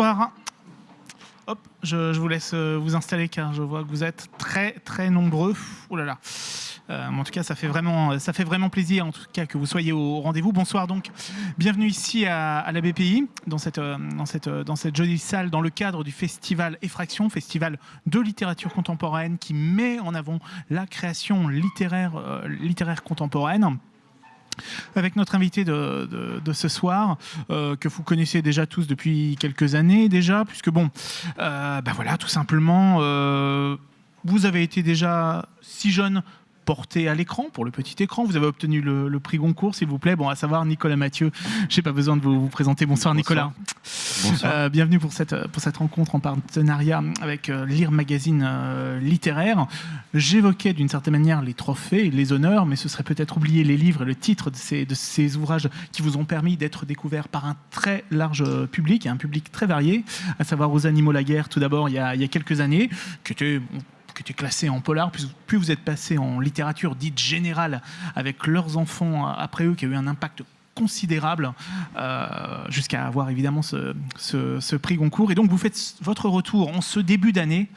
Bonsoir. Hop, je, vous laisse euh, vous installer car je vois que vous êtes très très nombreux. Oh là là. Euh, en tout cas, ça fait, vraiment, ça fait vraiment plaisir en tout cas que vous soyez au rendez-vous. Bonsoir donc, bienvenue ici à, la BPI, dans cette, euh, dans, cette, dans cette jolie salle, dans le cadre du festival Effraction, festival de littérature contemporaine qui met en avant la création littéraire, littéraire contemporaine avec notre invité de, ce soir, euh, que vous connaissez déjà tous depuis quelques années déjà, puisque bon, ben voilà, tout simplement, euh, vous avez été déjà si jeune porté à l'écran, pour le petit écran. Vous avez obtenu le, le prix Goncourt, s'il vous plaît. Bon, à savoir Nicolas Mathieu. Je n'ai pas besoin de vous, vous présenter. Bonsoir, Bonsoir. Nicolas. Bonsoir. Euh, bienvenue pour cette, pour cette rencontre en partenariat avec euh, Lire Magazine euh, littéraire. J'évoquais d'une certaine manière les trophées et les honneurs, mais ce serait peut-être oublier les livres et le titre de ces, de ces ouvrages qui vous ont permis d'être découverts par un très large public, et un public très varié, à savoir aux animaux la guerre tout d'abord il, y a- il y a quelques années, qui était qui était classé en polar, puis, puis vous êtes passé en littérature dite générale avec leurs enfants après eux, qui a eu un impact considérable euh, jusqu'à avoir évidemment ce, prix Goncourt. Et donc vous faites votre retour en ce début d'année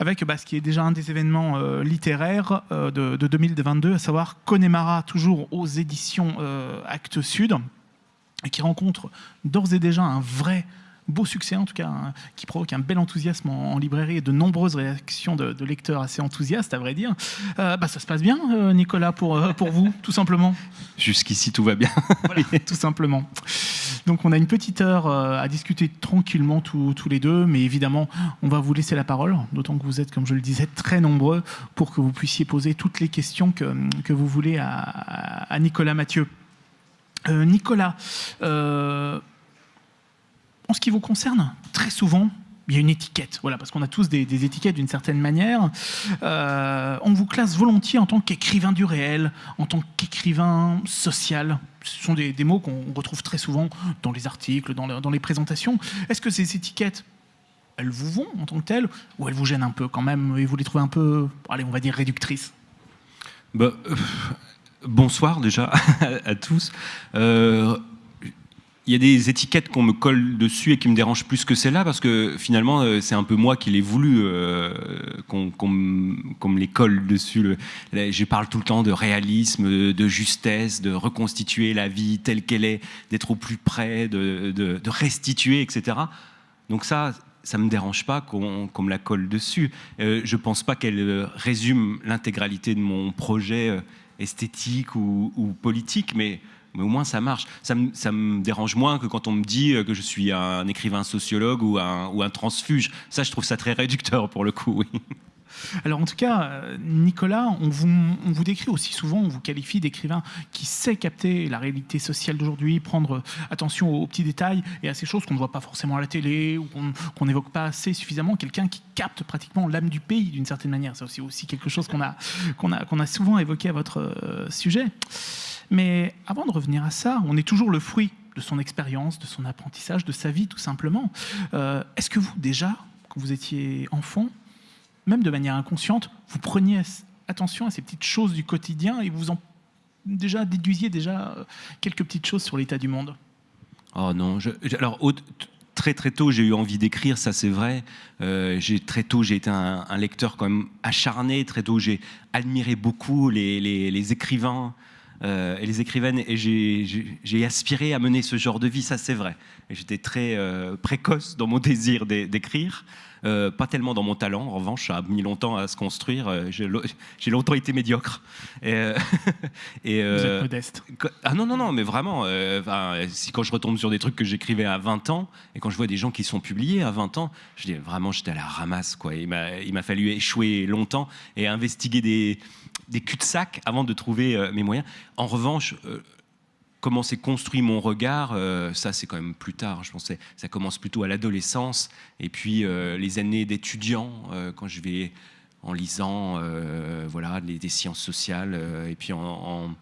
avec bah, ce qui est déjà un des événements euh, littéraires euh, de, de 2022, à savoir Connemara, toujours aux éditions Actes Sud, qui rencontre d'ores et déjà un vrai beau succès, en tout cas, hein, qui provoque un bel enthousiasme en, en librairie et de nombreuses réactions de, de lecteurs assez enthousiastes, à vrai dire. Euh, bah, ça se passe bien, euh, Nicolas, pour, euh, pour vous, tout simplement? Jusqu'ici, tout va bien. voilà, tout simplement. Donc on a une petite heure à discuter tranquillement tous, tous les deux, mais évidemment on va vous laisser la parole, d'autant que vous êtes, comme je le disais, très nombreux pour que vous puissiez poser toutes les questions que, que vous voulez à, à Nicolas Mathieu. Euh, Nicolas, euh, en ce qui vous concerne, très souvent, il y a une étiquette, voilà, parce qu'on a tous des, étiquettes d'une certaine manière. Euh, on vous classe volontiers en tant qu'écrivain du réel, en tant qu'écrivain social. Ce sont des, mots qu'on retrouve très souvent dans les articles, dans, le- dans les présentations. Est-ce que ces étiquettes, elles vous vont en tant que telles, ou elles vous gênent un peu quand même, et vous les trouvez un peu, allez, on va dire réductrices? Bah, euh, bonsoir déjà à, à tous. Euh, Il y a des étiquettes qu'on me colle dessus et qui me dérangent plus que celles-là parce que finalement euh, c'est un peu moi qui l'ai voulu euh, qu'on me les colle dessus. Je parle tout le temps de réalisme, de justesse, de reconstituer la vie telle qu'elle est, d'être au plus près, de, restituer, etc. Donc ça, ça me dérange pas qu'on me la colle dessus. Euh, je pense pas qu'elle euh, résume l'intégralité de mon projet esthétique ou politique, mais, mais au moins ça marche. Ça me, dérange moins que quand on me dit euh, que je suis un écrivain sociologue ou un, transfuge. Ça, je trouve ça très réducteur pour le coup. Oui. Alors en tout cas, euh, Nicolas, on vous, décrit aussi souvent, on vous qualifie d'écrivain qui sait capter la réalité sociale d'aujourd'hui, prendre euh, attention aux, petits détails et à ces choses qu'on ne voit pas forcément à la télé ou qu'on n'évoque pas assez suffisamment. Quelqu'un qui capte pratiquement l'âme du pays d'une certaine manière. C'est aussi, quelque chose qu'on a, souvent évoqué à votre sujet. Mais avant de revenir à ça, on est toujours le fruit de son expérience, de son apprentissage, de sa vie tout simplement. Euh, Est-ce que vous déjà, quand vous étiez enfant, même de manière inconsciente, vous preniez attention à ces petites choses du quotidien et vous en déjà déduisiez déjà euh, quelques petites choses sur l'état du monde? Oh non, alors très très tôt j'ai eu envie d'écrire, ça c'est vrai. Euh, très tôt j'ai été un, lecteur quand même acharné. Très tôt j'ai admiré beaucoup les, écrivains et les écrivaines et j'ai- aspiré à mener ce genre de vie, ça c'est vrai. Et J'étais très euh, précoce dans mon désir d'é- d'écrire. Euh, pas tellement dans mon talent, en revanche, ça a mis longtemps à se construire. Euh, J'ai lo- j'ai longtemps été médiocre. Et, euh, et, Vous êtes modeste. Ah non, non, non, mais vraiment, enfin, si quand je retombe sur des trucs que j'écrivais à 20 ans, et quand je vois des gens qui sont publiés à 20 ans, je dis vraiment, j'étais à la ramasse, quoi. Il m'a il m'a fallu échouer longtemps et investiguer des, des cul-de-sac avant de trouver mes moyens. En revanche, comment s'est construit mon regard, euh, ça c'est quand même plus tard. Je pensais, ça commence plutôt à l'adolescence, et puis euh, les années d'étudiant, euh, quand je vais en lisant, voilà, les- des sciences sociales, et puis en, en-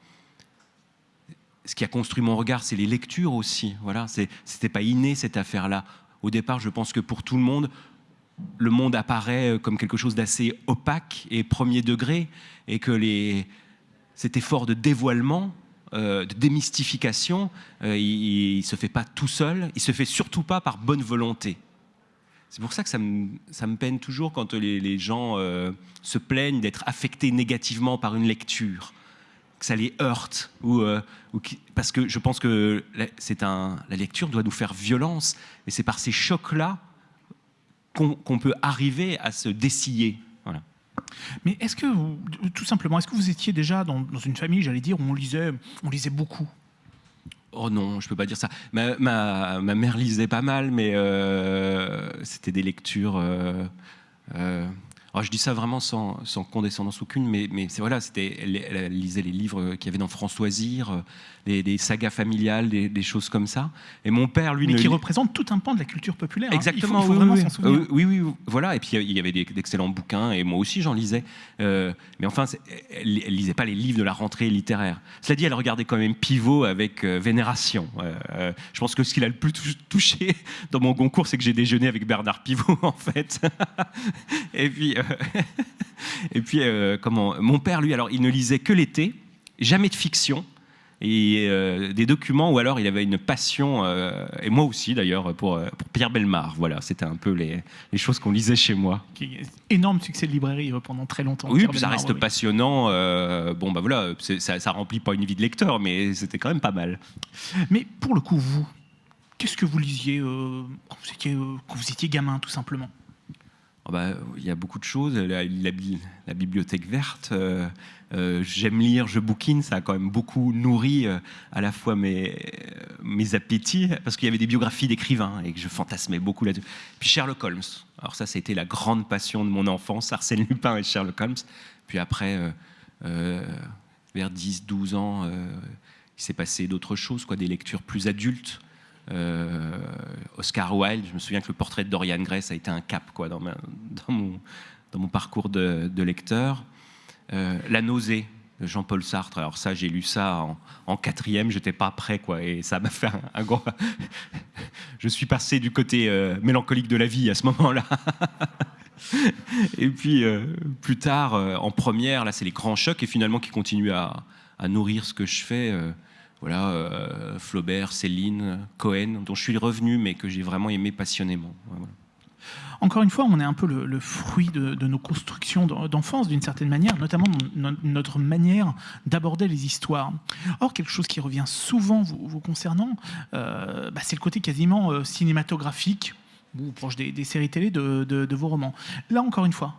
ce qui a construit mon regard, c'est les lectures aussi. Voilà, c'était pas inné cette affaire-là. Au départ, je pense que pour tout le monde, le monde apparaît comme quelque chose d'assez opaque et premier degré, et que les, cet effort de dévoilement de démystification, il ne se fait pas tout seul, il se fait surtout pas par bonne volonté. C'est pour ça que ça me, ça me, peine toujours quand les, gens se plaignent d'être affectés négativement par une lecture que ça les heurte ou, parce que je pense que c'est un, la lecture doit nous faire violence et c'est par ces chocs là qu'on peut arriver à se dessiller. Mais est-ce que, vous, tout simplement, est-ce que vous étiez déjà dans, une famille, j'allais dire, où on lisait, on lisait beaucoup? Oh non, je peux pas dire ça. Ma mère lisait pas mal, mais euh, c'était des lectures. Euh, euh, alors je dis ça vraiment sans, sans condescendance aucune, mais, mais c'est voilà, c'était, elle, lisait les livres qu'il y avait dans Françoisir, des, sagas familiales, des, choses comme ça. Et mon père, lui, mais qui représente tout un pan de la culture populaire. Exactement. Hein. Il faut, vraiment s'en souvenir. Euh, oui, oui, voilà. Et puis il y avait d'excellents bouquins, et moi aussi j'en lisais. Euh, mais enfin, elle, ne lisait pas les livres de la rentrée littéraire. Cela dit, elle regardait quand même Pivot avec euh, vénération. je pense que ce qui l'a le plus touché dans mon concours, c'est que j'ai déjeuné avec Bernard Pivot, en fait. et puis, et puis comment Mon père, lui, alors, il ne lisait que l'été, jamais de fiction et euh, des documents où alors il avait une passion, euh, et moi aussi d'ailleurs, pour, euh, pour, Pierre Belmar. Voilà, c'était un peu les, les choses qu'on lisait chez moi. Énorme succès de librairie pendant très longtemps. Oui, puis ça reste passionnant. bon, bah voilà, ça, ça remplit pas une vie de lecteur, mais c'était quand même pas mal. Mais pour le coup, vous, qu'est-ce que vous lisiez quand vous, étiez, quand, vous étiez, gamin, tout simplement? Oh bah, il y a beaucoup de choses. La, bibliothèque verte, euh, j'aime lire, je bouquine, ça a quand même beaucoup nourri euh, à la fois mes, appétits, parce qu'il y avait des biographies d'écrivains et que je fantasmais beaucoup là-dessus. Puis Sherlock Holmes, alors ça, c'était la grande passion de mon enfance, Arsène Lupin et Sherlock Holmes. Puis après, euh, vers 10-12 ans, il s'est passé d'autres choses, quoi, des lectures plus adultes. Oscar Wilde, je me souviens que le portrait de Dorian Gray, ça a été un cap quoi, dans, mon, dans mon parcours de, lecteur. Euh, la nausée de Jean-Paul Sartre. Alors ça, j'ai lu ça en, quatrième, j'étais pas prêt, quoi, et ça m'a fait un, gros... Je suis passé du côté euh, mélancolique de la vie à ce moment-là. et puis euh, plus tard, en première, là, c'est les grands chocs, et finalement qui continuent à, nourrir ce que je fais. Voilà, Flaubert, Céline, Cohen, dont je suis revenu, mais que j'ai vraiment aimé passionnément. Encore une fois, on est un peu le, fruit de, nos constructions d'enfance, d'une certaine manière, notamment notre manière d'aborder les histoires. Or, quelque chose qui revient souvent vous, concernant, euh, bah, c'est le côté quasiment euh, cinématographique, ou proche des, séries télé de vos romans. Là, encore une fois,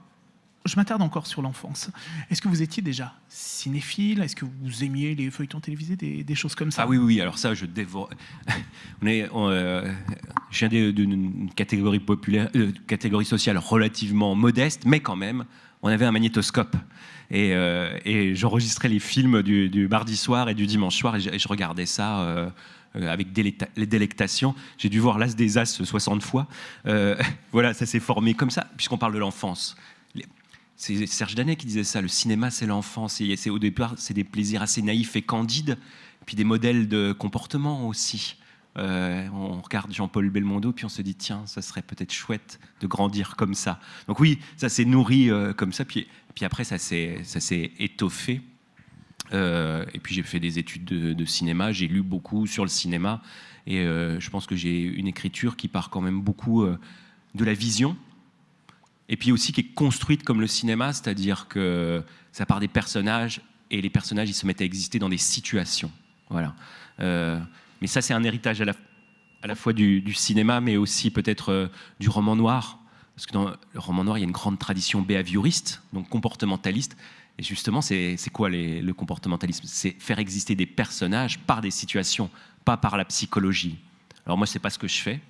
je m'attarde encore sur l'enfance. Est-ce que vous étiez déjà cinéphile? Est-ce que vous aimiez les feuilletons télévisés, des, choses comme ça? Ah oui, oui, alors ça, je dévore. euh, je viens d'une catégorie euh, catégorie sociale relativement modeste, mais quand même, on avait un magnétoscope. Et, euh, j'enregistrais les films du, mardi soir et du dimanche soir, et je, regardais ça. avec les délectation. J'ai dû voir l'As des As 60 fois. voilà, ça s'est formé comme ça, puisqu'on parle de l'enfance. C'est Serge Danet qui disait ça, le cinéma c'est l'enfance, c'est au départ c'est des plaisirs assez naïfs et candides, puis des modèles de comportement aussi. Euh, on regarde Jean-Paul Belmondo, puis on se dit tiens, ça serait peut-être chouette de grandir comme ça. Donc oui, ça s'est nourri euh, comme ça, puis, puis après ça s'est étoffé. Euh, et puis j'ai fait des études de, de cinéma, j'ai lu beaucoup sur le cinéma, et je pense que j'ai une écriture qui part quand même beaucoup de la vision, et puis aussi qui est construite comme le cinéma, c'est-à-dire que ça part des personnages et les personnages ils se mettent à exister dans des situations. Voilà. Euh, mais ça c'est un héritage à la, fois du, cinéma, mais aussi peut-être euh, du roman noir, parce que dans le roman noir il y a une grande tradition behavioriste, donc comportementaliste. Et justement, c'est quoi le comportementalisme? C'est faire exister des personnages par des situations, pas par la psychologie. Alors moi, c'est pas ce que je fais.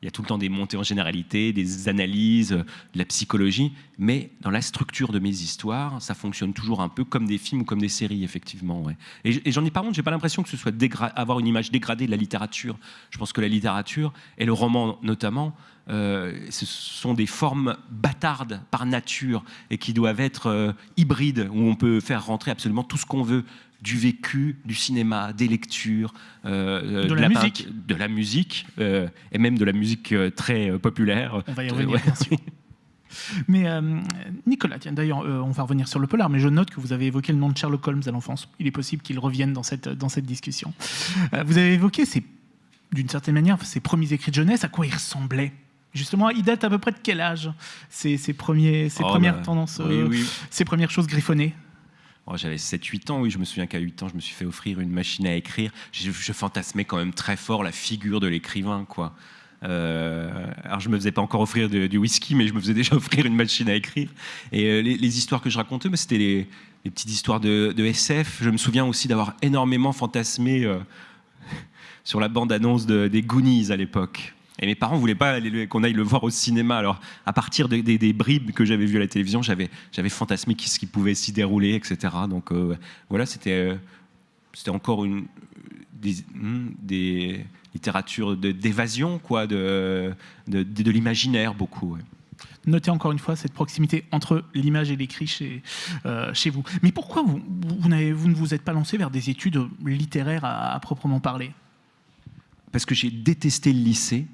Il y a tout le temps des montées en généralité, des analyses, de la psychologie, mais dans la structure de mes histoires, ça fonctionne toujours un peu comme des films ou comme des séries, effectivement. Et, j'en ai pas honte, j'ai pas l'impression que ce soit avoir une image dégradée de la littérature. Je pense que la littérature, et le roman notamment, euh, ce sont des formes bâtardes par nature et qui doivent être euh, hybrides, où on peut faire rentrer absolument tout ce qu'on veut du vécu, du cinéma, des lectures, euh, de, la musique, de la musique et même de la musique très populaire. On va y revenir, bien sûr. Mais euh, Nicolas, tiens, d'ailleurs, euh, on va revenir sur le polar, mais je note que vous avez évoqué le nom de Sherlock Holmes à l'enfance. Il est possible qu'il revienne dans cette, dans cette discussion. Euh, vous avez évoqué, d'une certaine manière, ses premiers écrits de jeunesse, à quoi il ressemblait Justement, il date à peu près de quel âge ces, premiers, ces Oh, premières bah, tendances, oui, euh, oui. ces premières choses griffonnées? Oh, J'avais 7-8 ans, oui, je me souviens qu'à 8 ans, je me suis fait offrir une machine à écrire. Je, fantasmais quand même très fort la figure de l'écrivain, quoi. Euh, alors je me faisais pas encore offrir du whisky, mais je me faisais déjà offrir une machine à écrire. Et euh, les, histoires que je racontais, mais c'était les, petites histoires de, SF. Je me souviens aussi d'avoir énormément fantasmé euh, sur la bande-annonce de- des Goonies à l'époque. Et mes parents voulaient pas qu'on aille le voir au cinéma. Alors, à partir de- des- des bribes que j'avais vues à la télévision, j'avais, j'avais fantasmé ce qui pouvait s'y dérouler, etc. Donc, euh, voilà, c'était, euh, c'était encore une, des, hmm, des littératures d'évasion, quoi, de, de, de- de l'imaginaire, beaucoup. ouais. Notez encore une fois cette proximité entre l'image et l'écrit chez, euh, chez vous. Mais pourquoi vous, vous, ne vous êtes pas lancé vers des études littéraires à, à proprement parler? Parce que j'ai détesté le lycée,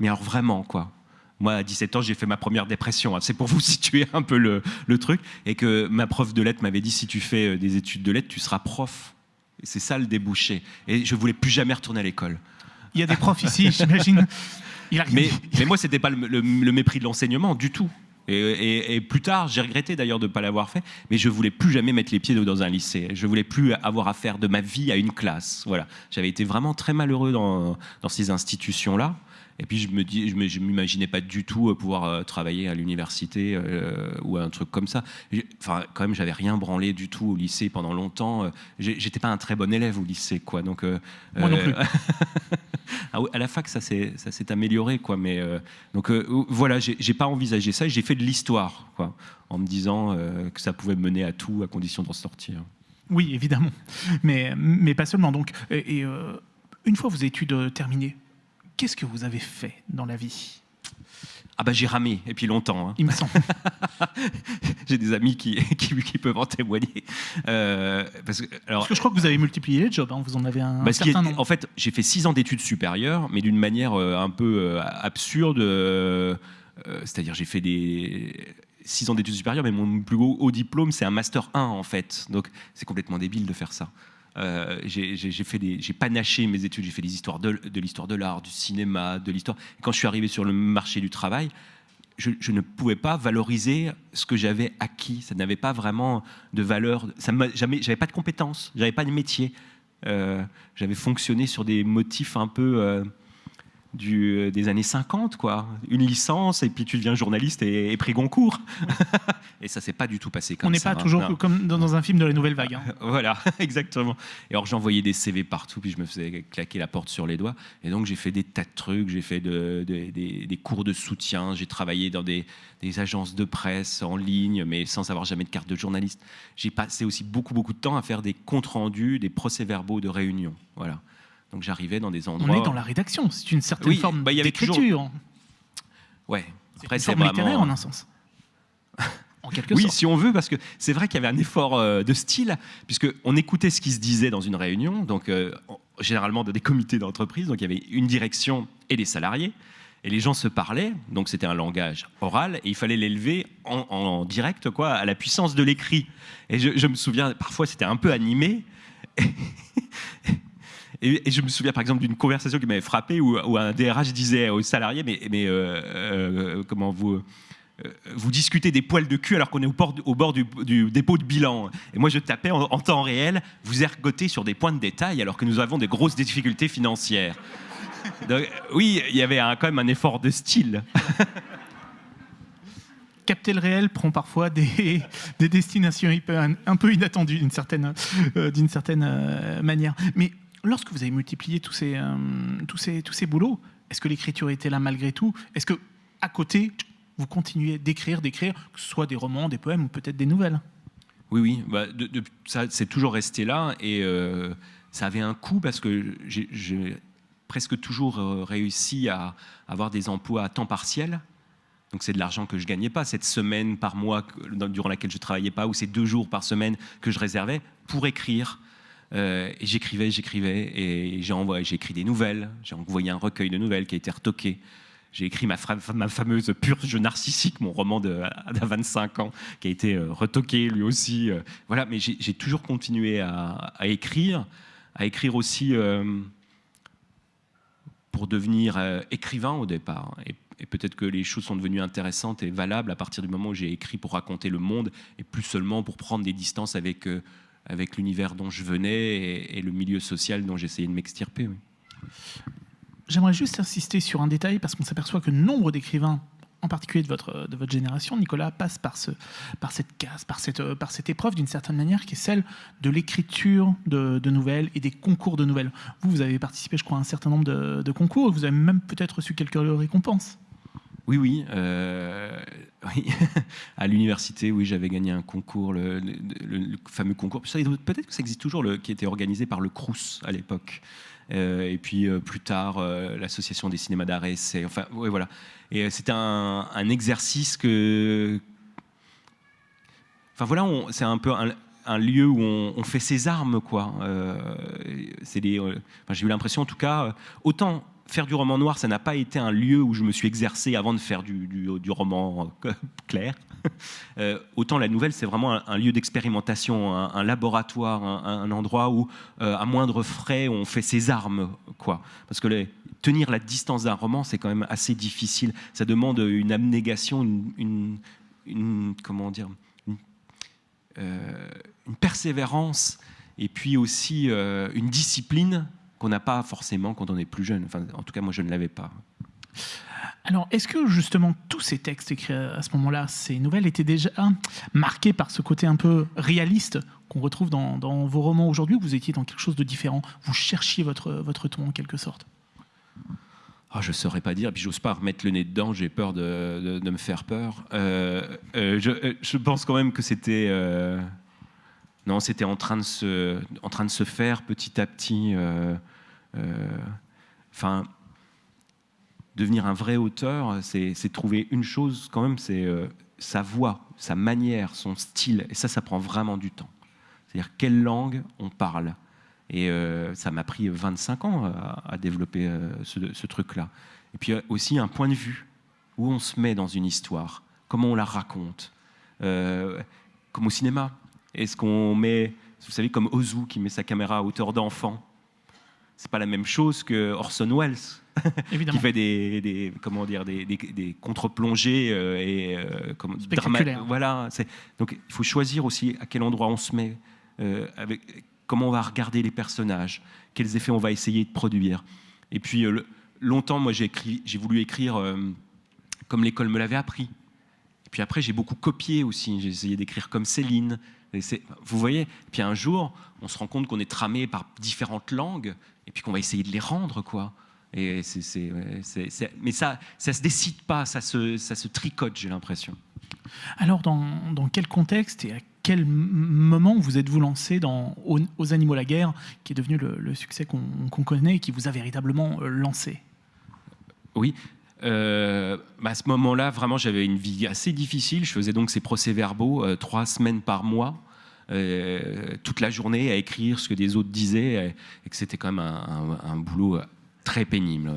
mais alors vraiment, quoi. Moi, à 17 ans, j'ai fait ma première dépression. hein. C'est pour vous situer un peu le, le truc. Et que ma prof de lettres m'avait dit si tu fais euh, des études de lettres, tu seras prof. C'est ça le débouché. Et je voulais plus jamais retourner à l'école. Il y a des profs ici, j'imagine. Mais, mais moi, c'était pas le, le- le mépris de l'enseignement du tout. Et, et- et plus tard, j'ai regretté d'ailleurs de ne pas l'avoir fait, mais je voulais plus jamais mettre les pieds dans un lycée. Je voulais plus avoir affaire de ma vie à une classe. Voilà, j'avais été vraiment très malheureux dans, dans ces institutions-là. Et puis je me dis, je m'imaginais pas du tout euh, pouvoir euh, travailler à l'université euh, ou à un truc comme ça. Enfin, quand même, j'avais rien branlé du tout au lycée pendant longtemps. J'étais pas un très bon élève au lycée, quoi. Donc euh, Moi non plus. ah à la fac, ça s'est ça s'est amélioré, quoi. Mais euh, donc voilà, j'ai pas envisagé ça. J'ai fait de l'histoire, quoi, en me disant que ça pouvait me mener à tout, à condition d'en sortir. Oui, évidemment. Mais, mais pas seulement. Donc, et, et, une fois vos études terminées, qu'est-ce que vous avez fait dans la vie? Ah bah j'ai ramé, et puis longtemps. hein. Il me semble. J'ai des amis qui, qui, qui peuvent en témoigner. Euh, parce que, alors, Parce que je crois que vous avez multiplié les jobs. hein. Vous en avez un, Bah, est- certain nombre. en fait, j'ai fait six ans d'études supérieures, mais d'une manière euh, un peu euh, absurde. euh, C'est-à-dire, j'ai fait des six ans d'études supérieures, mais mon plus haut, haut diplôme, c'est un master 1 en fait. Donc, c'est complètement débile de faire ça. Euh, j'ai fait des, j'ai panaché mes études. J'ai fait des histoires de, de l'histoire de l'art, du cinéma, de l'histoire. Quand je suis arrivé sur le marché du travail, je, ne pouvais pas valoriser ce que j'avais acquis. Ça n'avait pas vraiment de valeur. Ça m'a jamais, j'avais pas de compétences, j'avais pas de métier. Euh, j'avais fonctionné sur des motifs un peu euh, du, euh, des années 50, quoi. Une licence et puis tu deviens journaliste et, et prix Goncourt. et ça s'est pas du tout passé comme On n'est ça. pas hein. toujours Non. comme dans, dans un film de la nouvelle vague. hein. Voilà, exactement. Et alors j'envoyais des CV partout, puis je me faisais claquer la porte sur les doigts. Et donc j'ai fait des tas de trucs, j'ai fait de- de- des, des cours de soutien, j'ai travaillé dans des, des agences de presse en ligne, mais sans avoir jamais de carte de journaliste. J'ai passé aussi beaucoup, beaucoup de temps à faire des comptes rendus, des procès-verbaux de réunions. Voilà. Donc j'arrivais dans des endroits... On est dans la rédaction. C'est une certaine Oui, forme bah, d'écriture. Ouais. C'est Après, c'est forme littéraire vraiment... en un sens. En quelque Oui, sorte. si on veut, parce que c'est vrai qu'il y avait un effort euh, de style, puisque on écoutait ce qui se disait dans une réunion, donc euh, en- généralement dans des comités d'entreprise, donc il y avait une direction et des salariés, et les gens se parlaient, donc c'était un langage oral, et il fallait l'élever en, en direct, quoi, à la puissance de l'écrit. Et je, je me souviens, parfois c'était un peu animé. Et, je me souviens par exemple d'une conversation qui m'avait frappé où, où un DRH disait aux salariés Mais, mais euh, euh, comment vous. euh, vous discutez des poils de cul alors qu'on est au bord, du, dépôt de bilan. Et moi, je tapais en, temps réel, vous ergotez sur des points de détail alors que nous avons des grosses difficultés financières. Donc, oui, il y avait quand même un effort de style. capter le réel prend parfois des, des destinations un peu inattendues d'une certaine, euh, certaine manière. Mais lorsque vous avez multiplié tous ces, euh, tous ces, tous ces boulots, est-ce que l'écriture était là malgré tout? Est-ce que à côté, vous continuez d'écrire, d'écrire, que ce soit des romans, des poèmes ou peut-être des nouvelles? Oui, oui, bah, ça c'est toujours resté là et euh, ça avait un coût parce que j'ai- presque toujours euh, réussi à avoir des emplois à temps partiel. Donc c'est de l'argent que je gagnais pas, cette semaine par mois durant laquelle je travaillais pas, ou ces deux jours par semaine que je réservais pour écrire. Euh, et j'écrivais, j'écrivais, et j'ai écrit des nouvelles, j'ai envoyé un recueil de nouvelles qui a été retoqué. j'ai écrit ma, ma, fameuse Purge narcissique, mon roman d'à 25 ans, qui a été retoqué lui aussi. voilà, mais j'ai toujours continué à, écrire, à écrire aussi pour devenir écrivain au départ. Et, peut-être que les choses sont devenues intéressantes et valables à partir du moment où j'ai écrit pour raconter le monde et plus seulement pour prendre des distances avec, euh, avec l'univers dont je venais et, le milieu social dont j'essayais de m'extirper. J'aimerais juste insister sur un détail parce qu'on s'aperçoit que nombre d'écrivains en particulier de votre, de votre génération, Nicolas, passe par, ce, par cette case, par cette, par cette épreuve d'une certaine manière qui est celle de l'écriture de, nouvelles et des concours de nouvelles. Vous, vous avez participé, je crois, à un certain nombre de, de concours, vous avez même peut-être reçu quelques récompenses. Oui, oui. Euh, à l'université, oui, j'avais gagné un concours, le, fameux concours. Peut-être que ça existe toujours, qui était organisé par le Crous à l'époque. Euh, et puis euh, plus tard, l'association des cinémas d'art et Enfin, ouais, voilà. Et c'était un, exercice que. Enfin voilà, c'est un peu un, lieu où on, fait ses armes, quoi. c'est j'ai eu l'impression, en tout cas, autant faire du roman noir, ça n'a pas été un lieu où je me suis exercé avant de faire du, du, roman euh, clair. Euh, autant la nouvelle, c'est vraiment un, lieu d'expérimentation, un, laboratoire, un, endroit où, euh, à moindre frais, on fait ses armes. quoi. Parce que tenir la distance d'un roman, c'est quand même assez difficile. Ça demande une abnégation, une, comment dire, une, persévérance, et puis aussi une discipline qu'on n'a pas forcément quand on est plus jeune. Enfin, en tout cas, moi, je ne l'avais pas. Alors, est-ce que justement tous ces textes écrits à ce moment-là, ces nouvelles, étaient déjà marqués par ce côté un peu réaliste qu'on retrouve dans, vos romans aujourd'hui, ou vous étiez dans quelque chose de différent? Vous cherchiez votre, votre ton en quelque sorte? Oh, Je ne saurais pas dire, puis j'ose pas remettre le nez dedans, j'ai peur de, me faire peur. Euh, euh, je, je, pense quand même que c'était... Euh, non, c'était en, train de se, en train de se faire petit à petit. Euh, euh, enfin, devenir un vrai auteur, c'est trouver une chose quand même, c'est euh, sa voix, sa manière, son style. Et ça, ça prend vraiment du temps. C'est-à-dire quelle langue on parle. Et ça m'a pris 25 ans à, développer ce truc-là. Et puis aussi un point de vue, où on se met dans une histoire, comment on la raconte. comme au cinéma, est-ce qu'on met, vous savez, comme Ozu qui met sa caméra à hauteur d'enfant C'est pas la même chose que Orson Welles. qui fait des, comment dire des, des, contre-plongées euh, et euh, comme Voilà. Donc il faut choisir aussi à quel endroit on se met, euh, avec, comment on va regarder les personnages, quels effets on va essayer de produire. Et puis longtemps, moi j'ai j'ai voulu écrire comme l'école me l'avait appris. Et puis après, j'ai beaucoup copié aussi. J'ai essayé d'écrire comme Céline, vous voyez Puis un jour, on se rend compte qu'on est tramé par différentes langues et puis qu'on va essayer de les rendre, quoi. Et c'est, mais ça, ça se décide pas, ça se, ça se tricote, j'ai l'impression. Alors, dans, dans, quel contexte et à quel moment vous êtes-vous lancé dans aux, Animaux la guerre, qui est devenu le, succès qu'on, connaît et qui vous a véritablement euh, lancé? Oui, euh, bah, à ce moment-là, vraiment, j'avais une vie assez difficile. Je faisais donc ces procès-verbaux euh, trois semaines par mois, toute la journée à écrire ce que des autres disaient, et, que c'était quand même un, boulot très pénible.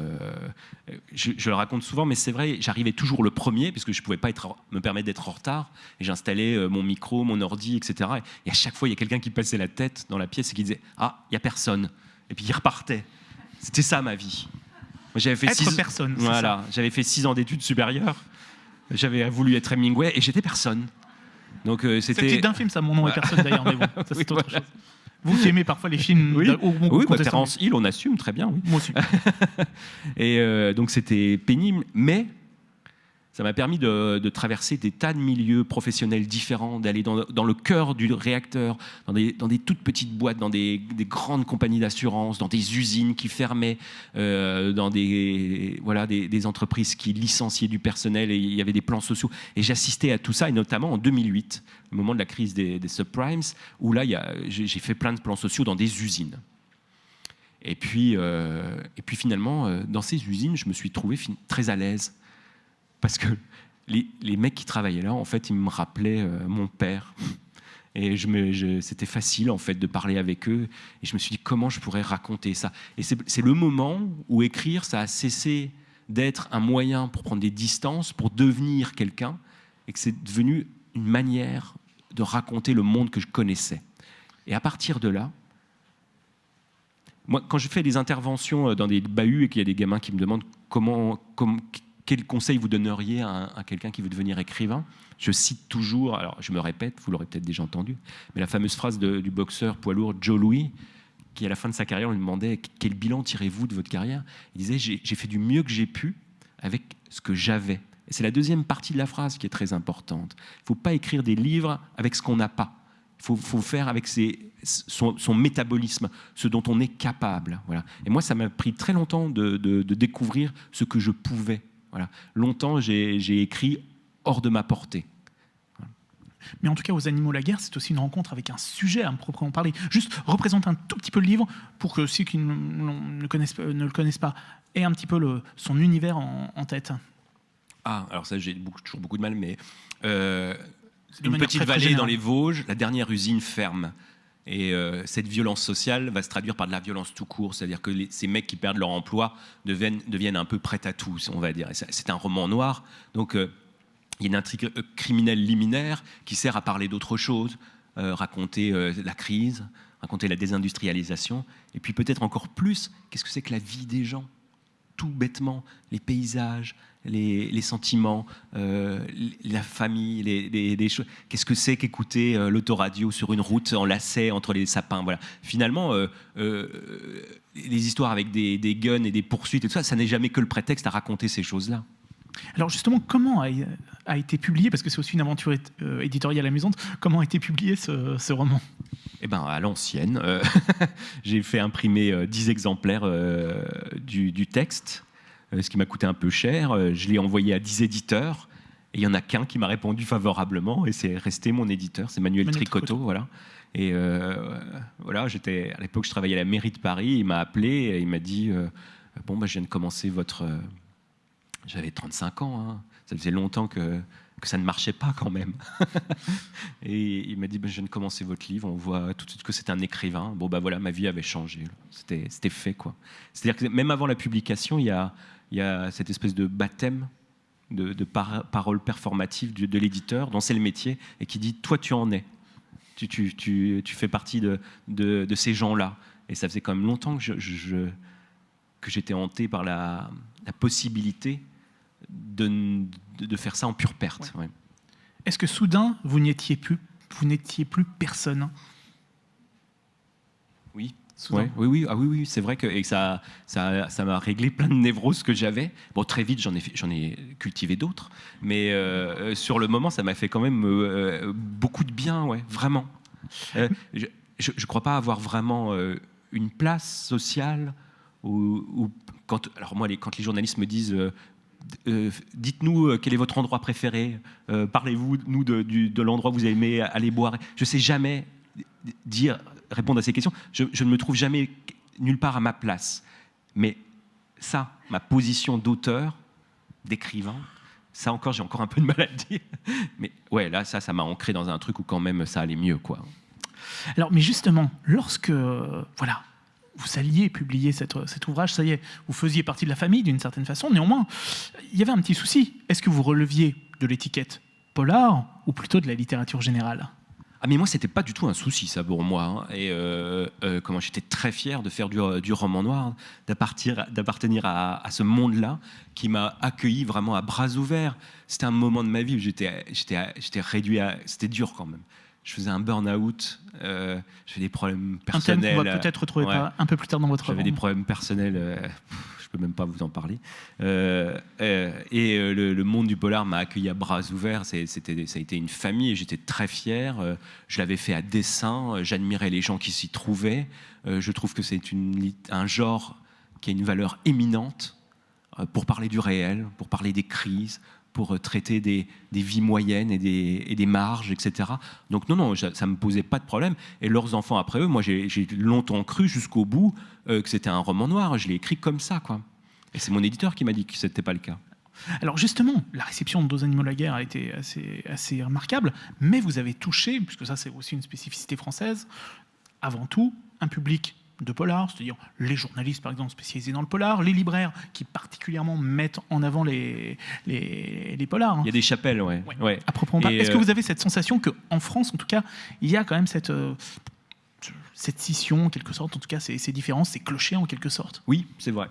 Je, le raconte souvent, mais c'est vrai, j'arrivais toujours le premier, puisque je ne pouvais pas être, me permettre d'être en retard. Et j'installais mon micro, mon ordi, etc. Et à chaque fois, il y a quelqu'un qui passait la tête dans la pièce et qui disait Ah, il n'y a personne. Et puis il repartait. C'était ça ma vie. J'avais fait être personne. Voilà, j'avais fait six ans d'études supérieures. J'avais voulu être Hemingway et j'étais personne. Donc euh, c'était. C'est d'un film, ça, mon nom est personne d'ailleurs, mais bon, ça c'est autre chose. Vous qui aimez parfois les films Oui, oui bah, Terence Hill, on assume très bien. Oui. Moi aussi. et euh, donc c'était pénible, mais ça m'a permis de, traverser des tas de milieux professionnels différents, d'aller dans, le cœur du réacteur, dans des, toutes petites boîtes, dans des, grandes compagnies d'assurance, dans des usines qui fermaient, euh, dans des, entreprises qui licenciaient du personnel et il y avait des plans sociaux. Et j'assistais à tout ça, et notamment en 2008, au moment de la crise des, subprimes, où là, j'ai fait plein de plans sociaux dans des usines. Et puis, euh, finalement, euh, dans ces usines, je me suis trouvé très à l'aise parce que les, mecs qui travaillaient là, en fait, ils me rappelaient euh, mon père. Et c'était facile, en fait, de parler avec eux. Et je me suis dit, comment je pourrais raconter ça? Et c'est le moment où écrire, ça a cessé d'être un moyen pour prendre des distances, pour devenir quelqu'un, et que c'est devenu une manière de raconter le monde que je connaissais. Et à partir de là, moi, quand je fais des interventions euh, dans des bahuts et qu'il y a des gamins qui me demandent comment, quel conseil vous donneriez à, quelqu'un qui veut devenir écrivain, je cite toujours, alors je me répète, vous l'aurez peut-être déjà entendu, mais la fameuse phrase du boxeur poids lourd Joe Louis, qui à la fin de sa carrière lui demandait quel bilan tirez-vous de votre carrière? Il disait j'ai fait du mieux que j'ai pu avec ce que j'avais. C'est la deuxième partie de la phrase qui est très importante. Il ne faut pas écrire des livres avec ce qu'on n'a pas. Il faut, faire avec son, métabolisme, ce dont on est capable. Et moi, ça m'a pris très longtemps de, découvrir ce que je pouvais. Voilà. Longtemps, j'ai écrit hors de ma portée. Mais en tout cas, aux animaux la guerre, c'est aussi une rencontre avec un sujet à proprement parler. Juste représente un tout petit peu le livre pour que ceux qui ne, connaissent, ne le connaissent pas aient un petit peu le, son univers en, tête. Ah, alors ça, j'ai toujours beaucoup de mal, mais euh, une petite vallée dans les Vosges, la dernière usine ferme. Et euh, cette violence sociale va se traduire par de la violence tout court, c'est-à-dire que ces mecs qui perdent leur emploi deviennent, un peu prêts à tout, on va dire. C'est un roman noir, donc euh, il y a une intrigue euh, criminelle liminaire qui sert à parler d'autre chose, raconter la crise, raconter la désindustrialisation, et puis peut-être encore plus, qu'est-ce que c'est que la vie des gens? Tout bêtement les paysages, les, sentiments, euh, la famille, les, choses. Qu'est-ce que c'est qu'écouter euh, l'autoradio sur une route en lacet entre les sapins Voilà. Finalement, euh, les histoires avec des, guns et des poursuites et tout ça, ça n'est jamais que le prétexte à raconter ces choses-là. Alors justement, comment a, été publié, parce que c'est aussi une aventure éditoriale amusante, comment a été publié ce, roman? Eh ben, à l'ancienne, j'ai fait imprimer 10 exemplaires du, du, texte euh, ce qui m'a coûté un peu cher. Euh, je l'ai envoyé à 10 éditeurs. Et il n'y en a qu'un qui m'a répondu favorablement, et c'est resté mon éditeur, c'est Manuel, Tricoteau, voilà. Et euh, voilà, j'étais à l'époque, je travaillais à la mairie de Paris. Il m'a appelé et il m'a dit bon, bah, je viens de commencer votre. J'avais 35 ans, hein. ça faisait longtemps que, que ça ne marchait pas quand même. et il m'a dit bah, je viens de commencer votre livre. On voit tout de suite que c'est un écrivain. Bon bah voilà, ma vie avait changé. C'était fait quoi. C'est-à-dire que même avant la publication, il y a il y a cette espèce de baptême de, de parole performative de, l'éditeur, dont c'est le métier, et qui dit Toi, tu en es. Tu, tu, tu, tu fais partie de, de ces gens-là. Et ça faisait quand même longtemps que, je, que j'étais hanté par la, la possibilité de, de, faire ça en pure perte. Est-ce que soudain, vous n'étiez plus, vous n'étiez plus personne? Oui oui, oui, ah oui, oui, c'est vrai que et ça, ça, ça m'a réglé plein de névroses que j'avais. Bon, très vite, j'en ai, ai cultivé d'autres, mais euh, sur le moment, ça m'a fait quand même euh, beaucoup de bien, ouais, vraiment. Euh, je ne crois pas avoir vraiment une place sociale ou quand, alors moi, les, quand les journalistes me disent dites-nous quel est votre endroit préféré, parlez-vous nous de, de l'endroit que vous aimez aller boire. Je sais jamais dire répondre à ces questions. Je, ne me trouve jamais nulle part à ma place. Mais ça, ma position d'auteur, d'écrivain, ça encore, j'ai encore un peu de mal à le dire. Mais ouais, là, ça, ça m'a ancré dans un truc où quand même ça allait mieux, quoi. Alors, mais justement, lorsque, voilà, vous alliez publier cet ouvrage, ça y est, vous faisiez partie de la famille d'une certaine façon. Néanmoins, il y avait un petit souci. Est-ce que vous releviez de l'étiquette polar ou plutôt de la littérature générale? Ah mais moi c'était pas du tout un souci ça pour moi hein. et euh, euh, comment j'étais très fier de faire du, du roman noir d'appartenir à, à, ce monde-là qui m'a accueilli vraiment à bras ouverts c'était un moment de ma vie où j'étais j'étais réduit à c'était dur quand même je faisais un burn-out, euh, j'avais des problèmes personnels. Un va peut-être retrouver un peu plus tard dans votre J'avais des problèmes personnels, euh, je peux même pas vous en parler. Euh, euh, et euh, le, monde du polar m'a accueilli à bras ouverts. C'était, ça a été une famille et j'étais très fier. je l'avais fait à dessein. J'admirais les gens qui s'y trouvaient. je trouve que c'est un genre qui a une valeur éminente pour parler du réel, pour parler des crises, pour traiter des, vies moyennes et des, marges, etc. Donc non, non, ça ne me posait pas de problème. Et leurs enfants après eux, moi j'ai longtemps cru jusqu'au bout euh, que c'était un roman noir. Je l'ai écrit comme ça, quoi. Et c'est mon éditeur qui m'a dit que ce n'était pas le cas. Alors justement, la réception de Dos animaux la guerre a été assez, assez remarquable, mais vous avez touché, puisque ça c'est aussi une spécificité française, avant tout un public de polar, c'est-à-dire les journalistes par exemple spécialisés dans le polar, les libraires qui particulièrement mettent en avant les, les, les polars. hein. Il y a des chapelles, ouais. ouais. À proprement parler. Et, Est-ce que euh, vous avez cette sensation qu'en France, en tout cas, il y a quand même cette, euh, cette scission, en quelque sorte, en tout cas, ces, ces différences, ces clochers, en quelque sorte? Oui, c'est vrai.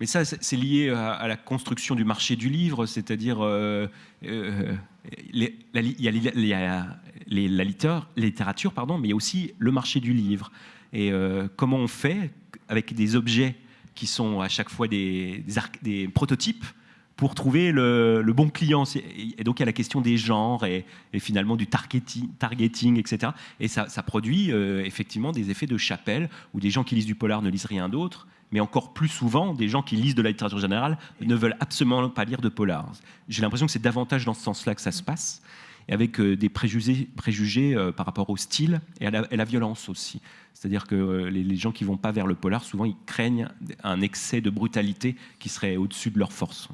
Mais ça, c'est lié à, à la construction du marché du livre, c'est-à-dire euh, euh, il y a, la littérature, littérature, pardon, mais il y a aussi le marché du livre. Et euh, comment on fait avec des objets qui sont à chaque fois des, prototypes pour trouver le, bon client? Et donc il y a la question des genres et, finalement du targeting, etc. Et ça, ça produit euh, effectivement des effets de chapelle où des gens qui lisent du polar ne lisent rien d'autre, mais encore plus souvent, des gens qui lisent de la littérature générale ne veulent absolument pas lire de polar. J'ai l'impression que c'est davantage dans ce sens-là que ça se passe, et avec euh, des préjugés, préjugés euh, par rapport au style et à la, violence aussi. C'est-à-dire que euh, les, les gens qui vont pas vers le polar, souvent, ils craignent un excès de brutalité qui serait au-dessus de leur force.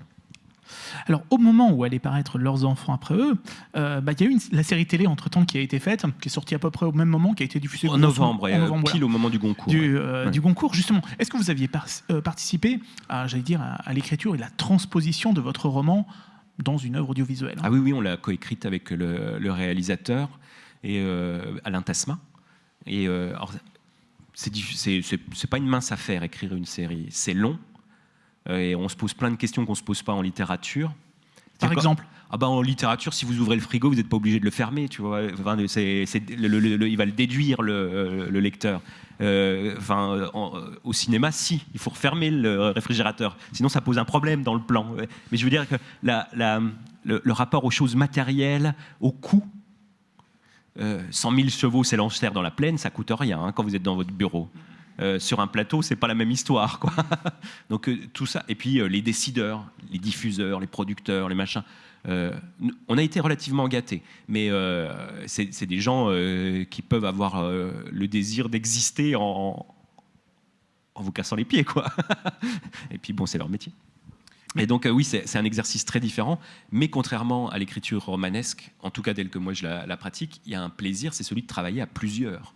Alors, au moment où allaient paraître leurs enfants après eux, euh, bah, il y a eu une- la série télé entre-temps qui a été faite, qui est sortie à peu près au même moment, qui a été diffusée En novembre, en novembre, voilà. pile au moment du Goncourt. du, euh, Ouais. du Goncourt, justement. Est-ce que vous aviez par- euh, participé à, j'allais dire, à, à l'écriture et la transposition de votre roman dans une œuvre audiovisuelle Ah oui, oui, on l'a coécrite avec le, réalisateur et euh, Alain Tasma. Et euh, c'est pas une mince affaire écrire une série. C'est long euh, et on se pose plein de questions qu'on se pose pas en littérature. Par exemple Ah bah en littérature, si vous ouvrez le frigo, vous n'êtes pas obligé de le fermer, tu vois. Enfin, le- le- le- il va le déduire le, le lecteur. Euh, enfin, en- au cinéma, si, il faut refermer le réfrigérateur, sinon ça pose un problème dans le plan. Mais je veux dire que la- la- le, le rapport aux choses matérielles, au coût. euh, 100 000 chevaux s'élancèrent dans la plaine, ça coûte rien hein, quand vous êtes dans votre bureau. Euh, sur un plateau, c'est pas la même histoire, quoi. Donc euh, tout ça, et puis euh, les décideurs, les diffuseurs, les producteurs, les machins. on a été relativement gâtés, mais c'est des gens qui peuvent avoir le désir d'exister en, vous cassant les pieds, quoi. et puis bon, c'est leur métier. Et donc oui, c'est un exercice très différent, mais contrairement à l'écriture romanesque, en tout cas telle que moi je la pratique, il y a un plaisir, c'est celui de travailler à plusieurs.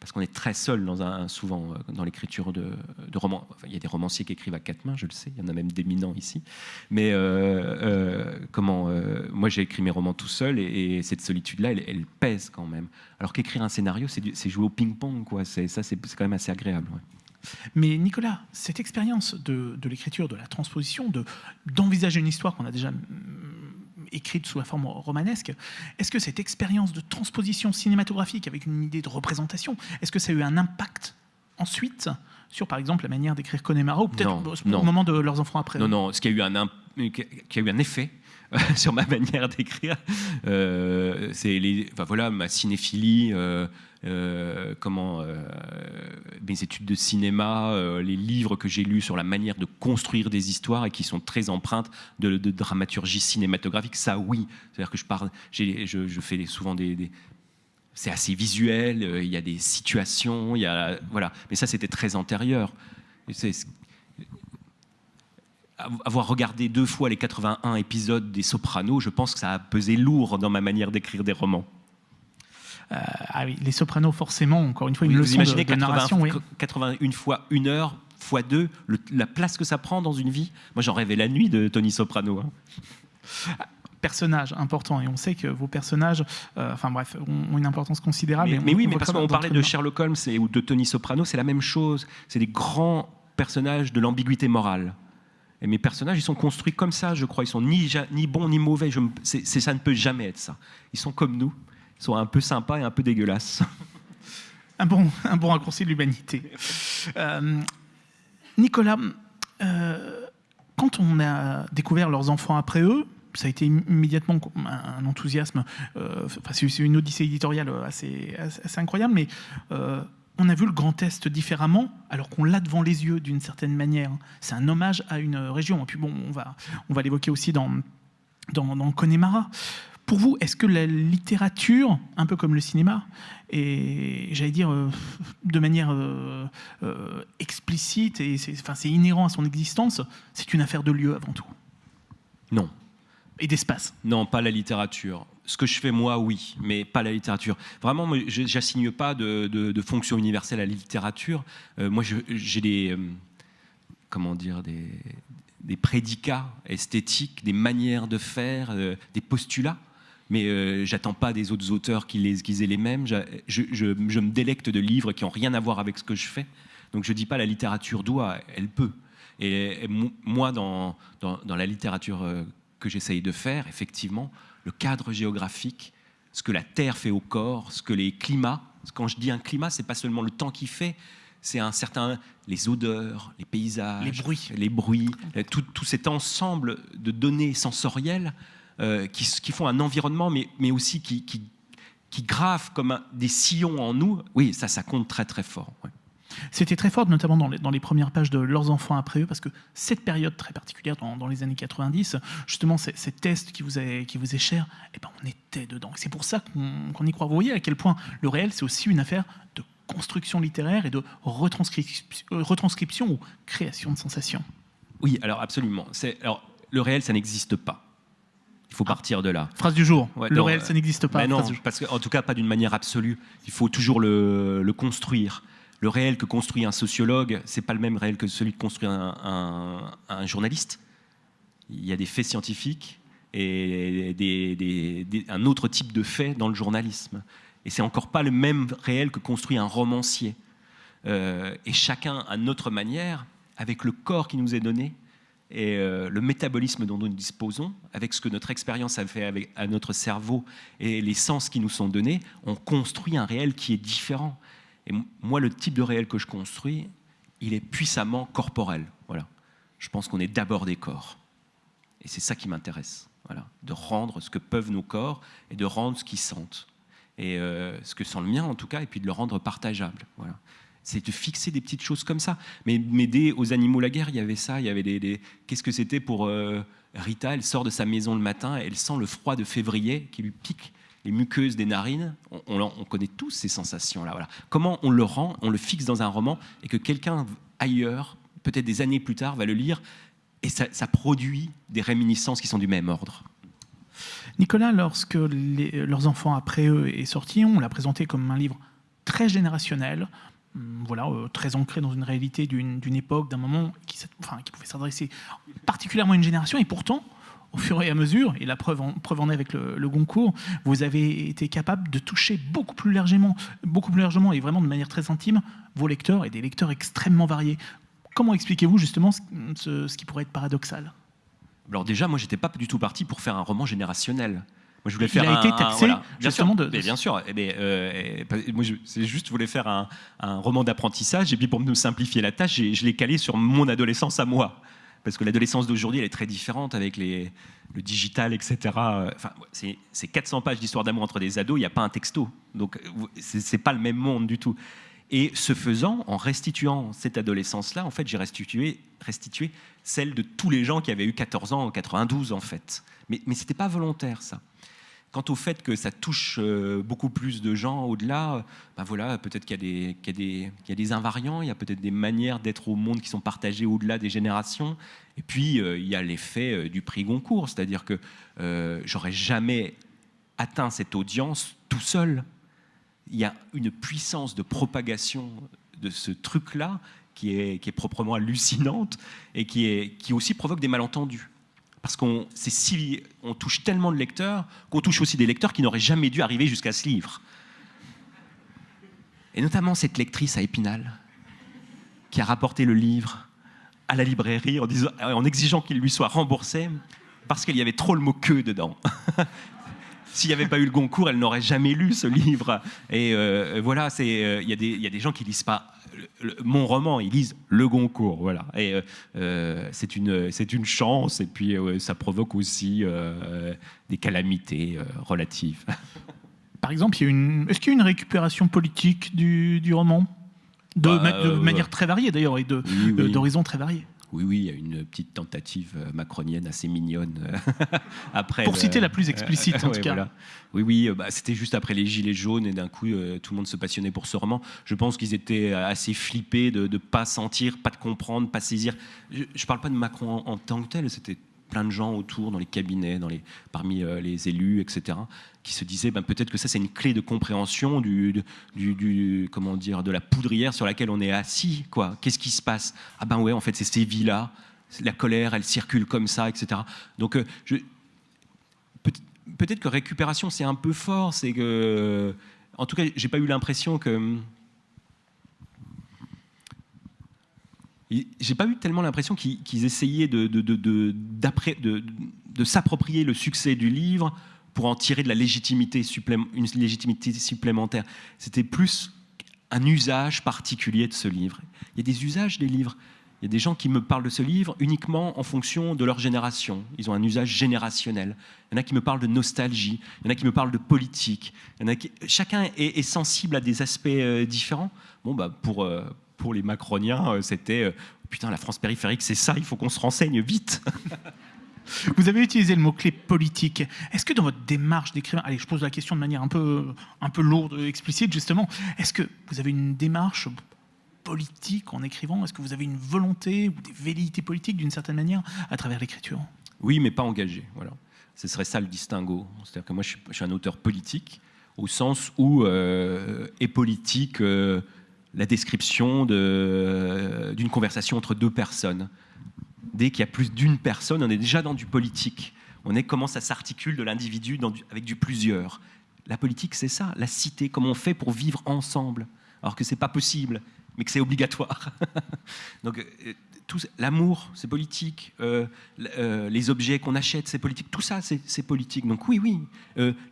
Parce qu'on est très seul dans un, souvent euh, dans l'écriture de, romans. Il y a des romanciers qui écrivent à quatre mains, je le sais, il y en a même d'éminents ici. Mais euh, euh, comment Moi j'ai écrit mes romans tout seul et, et cette solitude-là, elle, pèse quand même. Alors qu'écrire un scénario, c'est jouer au ping-pong, quoi. Ça, c'est quand même assez agréable. Mais Nicolas, cette expérience de, l'écriture, de la transposition, de d'envisager une histoire qu'on a déjà écrite sous la forme romanesque, est-ce que cette expérience de transposition cinématographique avec une idée de représentation, est-ce que ça a eu un impact ensuite sur, par exemple, la manière d'écrire Connemara ou peut-être au, moment de leurs enfants après? Non, non, ce qui a eu un, qui a eu un effet sur ma manière d'écrire, euh, c'est les, voilà, ma cinéphilie, euh, euh, comment, mes études de cinéma, les livres que j'ai lus sur la manière de construire des histoires et qui sont très empreintes de, dramaturgie cinématographique. Ça, oui, c'est-à-dire que je parle, je, fais souvent des- c'est assez visuel, il y a des situations, il y a voilà. Mais ça, c'était très antérieur. Avoir regardé deux fois les 81 épisodes des Sopranos, je pense que ça a pesé lourd dans ma manière d'écrire des romans. Euh, ah oui, les sopranos, forcément, encore une fois, une vous leçon imaginez de, de 80 narration. oui. 81 fois une heure fois deux, le- la place que ça prend dans une vie. Moi, j'en rêvais la nuit de Tony Soprano. hein. Personnage important, et on sait que vos personnages, euh, enfin bref, ont, une importance considérable. Mais, et on- mais oui, on mais parce qu'on parlait de. Sherlock Holmes et, ou de Tony Soprano, c'est la même chose. C'est des grands personnages de l'ambiguïté morale. Et mes personnages, ils sont construits comme ça, je crois. Ils sont ni, ni bons ni mauvais. Je me- ça ne peut jamais être ça. Ils sont comme nous. Ils sont un peu sympas et un peu dégueulasses. Un bon, un bon raccourci de l'humanité. Euh, Nicolas, euh, quand on a découvert leurs enfants après eux, ça a été immédiatement un enthousiasme. euh, enfin, c'est une odyssée éditoriale assez, assez- assez incroyable, mais on a vu le Grand Est différemment, alors qu'on l'a devant les yeux d'une certaine manière. C'est un hommage à une région. Et puis bon, on va, on va l'évoquer aussi dans, dans, dans Connemara. Pour vous, est-ce que la littérature, un peu comme le cinéma, et j'allais dire euh, de manière euh, euh, explicite et c'est enfin, c'est inhérent à son existence, c'est une affaire de lieu avant tout? Non. et d'espace? Non, pas la littérature. Ce que je fais moi, oui, mais pas la littérature. Vraiment, je n'assigne pas de, fonction universelle à la littérature. Euh, moi, j'ai des, euh, comment dire, des, prédicats esthétiques, des manières de faire, euh, des postulats. Mais j'attends pas des autres auteurs qu'ils les, aient les mêmes. Je, me délecte de livres qui n'ont rien à voir avec ce que je fais. Donc je dis pas la littérature doit, elle peut. Et, moi, dans, dans, dans, la littérature que j'essaye de faire, effectivement, le cadre géographique, ce que la Terre fait au corps, ce que les climats, quand je dis un climat, c'est pas seulement le temps qui fait, c'est un certain les odeurs, les paysages, les bruits, les bruits tout, cet ensemble de données sensorielles euh, qui, qui, font un environnement, mais, mais aussi qui, qui, qui gravent comme des sillons en nous. Oui, ça, ça compte très très fort. C'était très fort, notamment dans les, dans les, premières pages de Leurs enfants après eux, parce que cette période très particulière dans, les années 90, justement, ces, tests qui vous est, qui vous est cher, eh ben, on était dedans. C'est pour ça qu'on y croit. Vous voyez à quel point le réel, c'est aussi une affaire de construction littéraire et de retranscription, retranscription ou création de sensations. Oui, alors absolument. Alors, le réel, ça n'existe pas. Il faut ah. partir de là. Phrase du jour. le réel, ça n'existe pas. non, parce qu'en tout cas, pas d'une manière absolue. Il faut toujours le, le construire le réel que construit un sociologue, c'est pas le même réel que celui que construit un, journaliste. Il y a des faits scientifiques et un autre type de faits dans le journalisme. Et c'est encore pas le même réel que construit un romancier. Euh, et chacun à notre manière, avec le corps qui nous est donné et euh, le métabolisme dont nous disposons, avec ce que notre expérience a fait avec, à notre cerveau et les sens qui nous sont donnés, on construit un réel qui est différent. Et moi, le type de réel que je construis, il est puissamment corporel. Voilà. Je pense qu'on est d'abord des corps. Et c'est ça qui m'intéresse. Voilà. De rendre ce que peuvent nos corps et de rendre ce qu'ils sentent. Et euh, ce que sent le mien, en tout cas, et puis de le rendre partageable. Voilà. C'est de fixer des petites choses comme ça. Mais m'aider aux animaux la guerre, il y avait ça. Il y avait des. Qu'est-ce que c'était pour euh, Rita? Elle sort de sa maison le matin, elle sent le froid de février qui lui pique les muqueuses des narines, on, connaît tous ces sensations-là. Voilà. Comment on le rend, on le fixe dans un roman et que quelqu'un ailleurs, peut-être des années plus tard, va le lire et ça, produit des réminiscences qui sont du même ordre? Nicolas, lorsque leurs enfants après eux est sorti, on l'a présenté comme un livre très générationnel, hum, voilà, euh, très ancré dans une réalité d'une époque, d'un moment qui, enfin, qui pouvait s'adresser particulièrement à une génération, et pourtant, au fur et à mesure, et la preuve en, preuve en est avec le, Goncourt, vous avez été capable de toucher beaucoup plus largement, beaucoup plus largement et vraiment de manière très intime vos lecteurs et des lecteurs extrêmement variés. Comment expliquez-vous justement ce, qui pourrait être paradoxal? Alors déjà, moi, j'étais pas du tout parti pour faire un roman générationnel. Moi, je voulais faire Il a été taxé justement de, bien sûr. Eh bien, euh, moi, c'est juste, je voulais faire un, roman d'apprentissage et puis pour me simplifier la tâche, je l'ai calé sur mon adolescence à moi parce que l'adolescence d'aujourd'hui, elle est très différente avec le digital, etc. Enfin, c'est 400 pages d'histoire d'amour entre des ados, il n'y a pas un texto. Donc, c'est pas le même monde du tout. Et ce faisant, en restituant cette adolescence-là, en fait, j'ai restitué, restitué celle de tous les gens qui avaient eu 14 ans en 92, en fait. Mais, mais ce n'était pas volontaire, ça. Quant au fait que ça touche euh, beaucoup plus de gens au-delà, ben voilà, peut-être qu'il y, a des invariants, il y a peut-être des manières d'être au monde qui sont partagées au-delà des générations. Et puis, euh, il y a l'effet euh, du prix Goncourt, c'est-à-dire que j'aurais jamais atteint cette audience tout seul. Il y a une puissance de propagation de ce truc-là qui est, proprement hallucinante et qui aussi provoque des malentendus parce qu'on on touche tellement de lecteurs qu'on touche aussi des lecteurs qui n'auraient jamais dû arriver jusqu'à ce livre. Et notamment cette lectrice à Épinal, qui a rapporté le livre à la librairie en, en exigeant qu'il lui soit remboursé parce qu'il y avait trop le mot que dedans. S'il n'y avait pas eu le Goncourt, elle n'aurait jamais lu ce livre. Et euh, voilà, euh, il y, y, a des gens qui lisent pas mon roman, ils lisent le Goncourt, voilà. Et euh, euh, c'est une, c'est une chance, et puis euh, ça provoque aussi des calamités relatives. Par exemple, est-ce qu'il y a une récupération politique du, du roman? De, bah, manière très variée d'ailleurs et d'horizons très variés oui, oui, il y a une petite tentative euh, macronienne assez mignonne euh, après. Pour citer la plus explicite, en tout cas. Oui, oui, euh, bah, c'était juste après les Gilets jaunes et d'un coup, tout le monde se passionnait pour ce roman. Je pense qu'ils étaient assez flippés de ne pas sentir, pas de comprendre, pas saisir. Je ne parle pas de Macron en, tant que tel, c'était plein de gens autour, dans les cabinets, dans les, parmi les élus, etc., qui se disaient ben, peut-être que ça c'est une clé de compréhension du, du, comment dire, de la poudrière sur laquelle on est assis. Quoi. Qu'est-ce qui se passe? Ah ben ouais, en fait c'est ces vies-là, la colère, elle circule comme ça, etc. Donc je, peut-être que récupération c'est un peu fort, c'est que, en tout cas, j'ai pas eu l'impression que j'ai pas eu tellement l'impression qu'ils essayaient de, s'approprier le succès du livre pour en tirer de la légitimité, une légitimité supplémentaire. C'était plus un usage particulier de ce livre. Il y a des usages des livres. Il y a des gens qui me parlent de ce livre uniquement en fonction de leur génération. Ils ont un usage générationnel. Il y en a qui me parlent de nostalgie. Il y en a qui me parlent de politique. Chacun est, sensible à des aspects euh, différents. Bon, bah, pour, euh, pour les macroniens, euh, c'était putain, la France périphérique, c'est ça, il faut qu'on se renseigne vite. Vous avez utilisé le mot-clé politique. Est-ce que dans votre démarche d'écrivain, allez, je pose la question de manière un peu, un peu lourde, explicite justement, est-ce que vous avez une démarche politique en écrivant? Est-ce que vous avez une volonté ou des velléités politiques d'une certaine manière à travers l'écriture? Oui, mais pas engagé. Voilà. Ce serait ça le distinguo. C'est-à-dire que moi, je suis, un auteur politique au sens où euh, est politique euh, la description d'une conversation entre deux personnes. Dès qu'il y a plus d'une personne, on est déjà dans du politique. On est comment ça s'articule de l'individu avec du plusieurs. La politique, c'est ça, la cité, comment on fait pour vivre ensemble, alors que c'est pas possible mais que c'est obligatoire. Donc, euh, l'amour, c'est politique. Euh, euh, les objets qu'on achète, c'est politique. Tout ça, c'est politique. Donc oui, oui,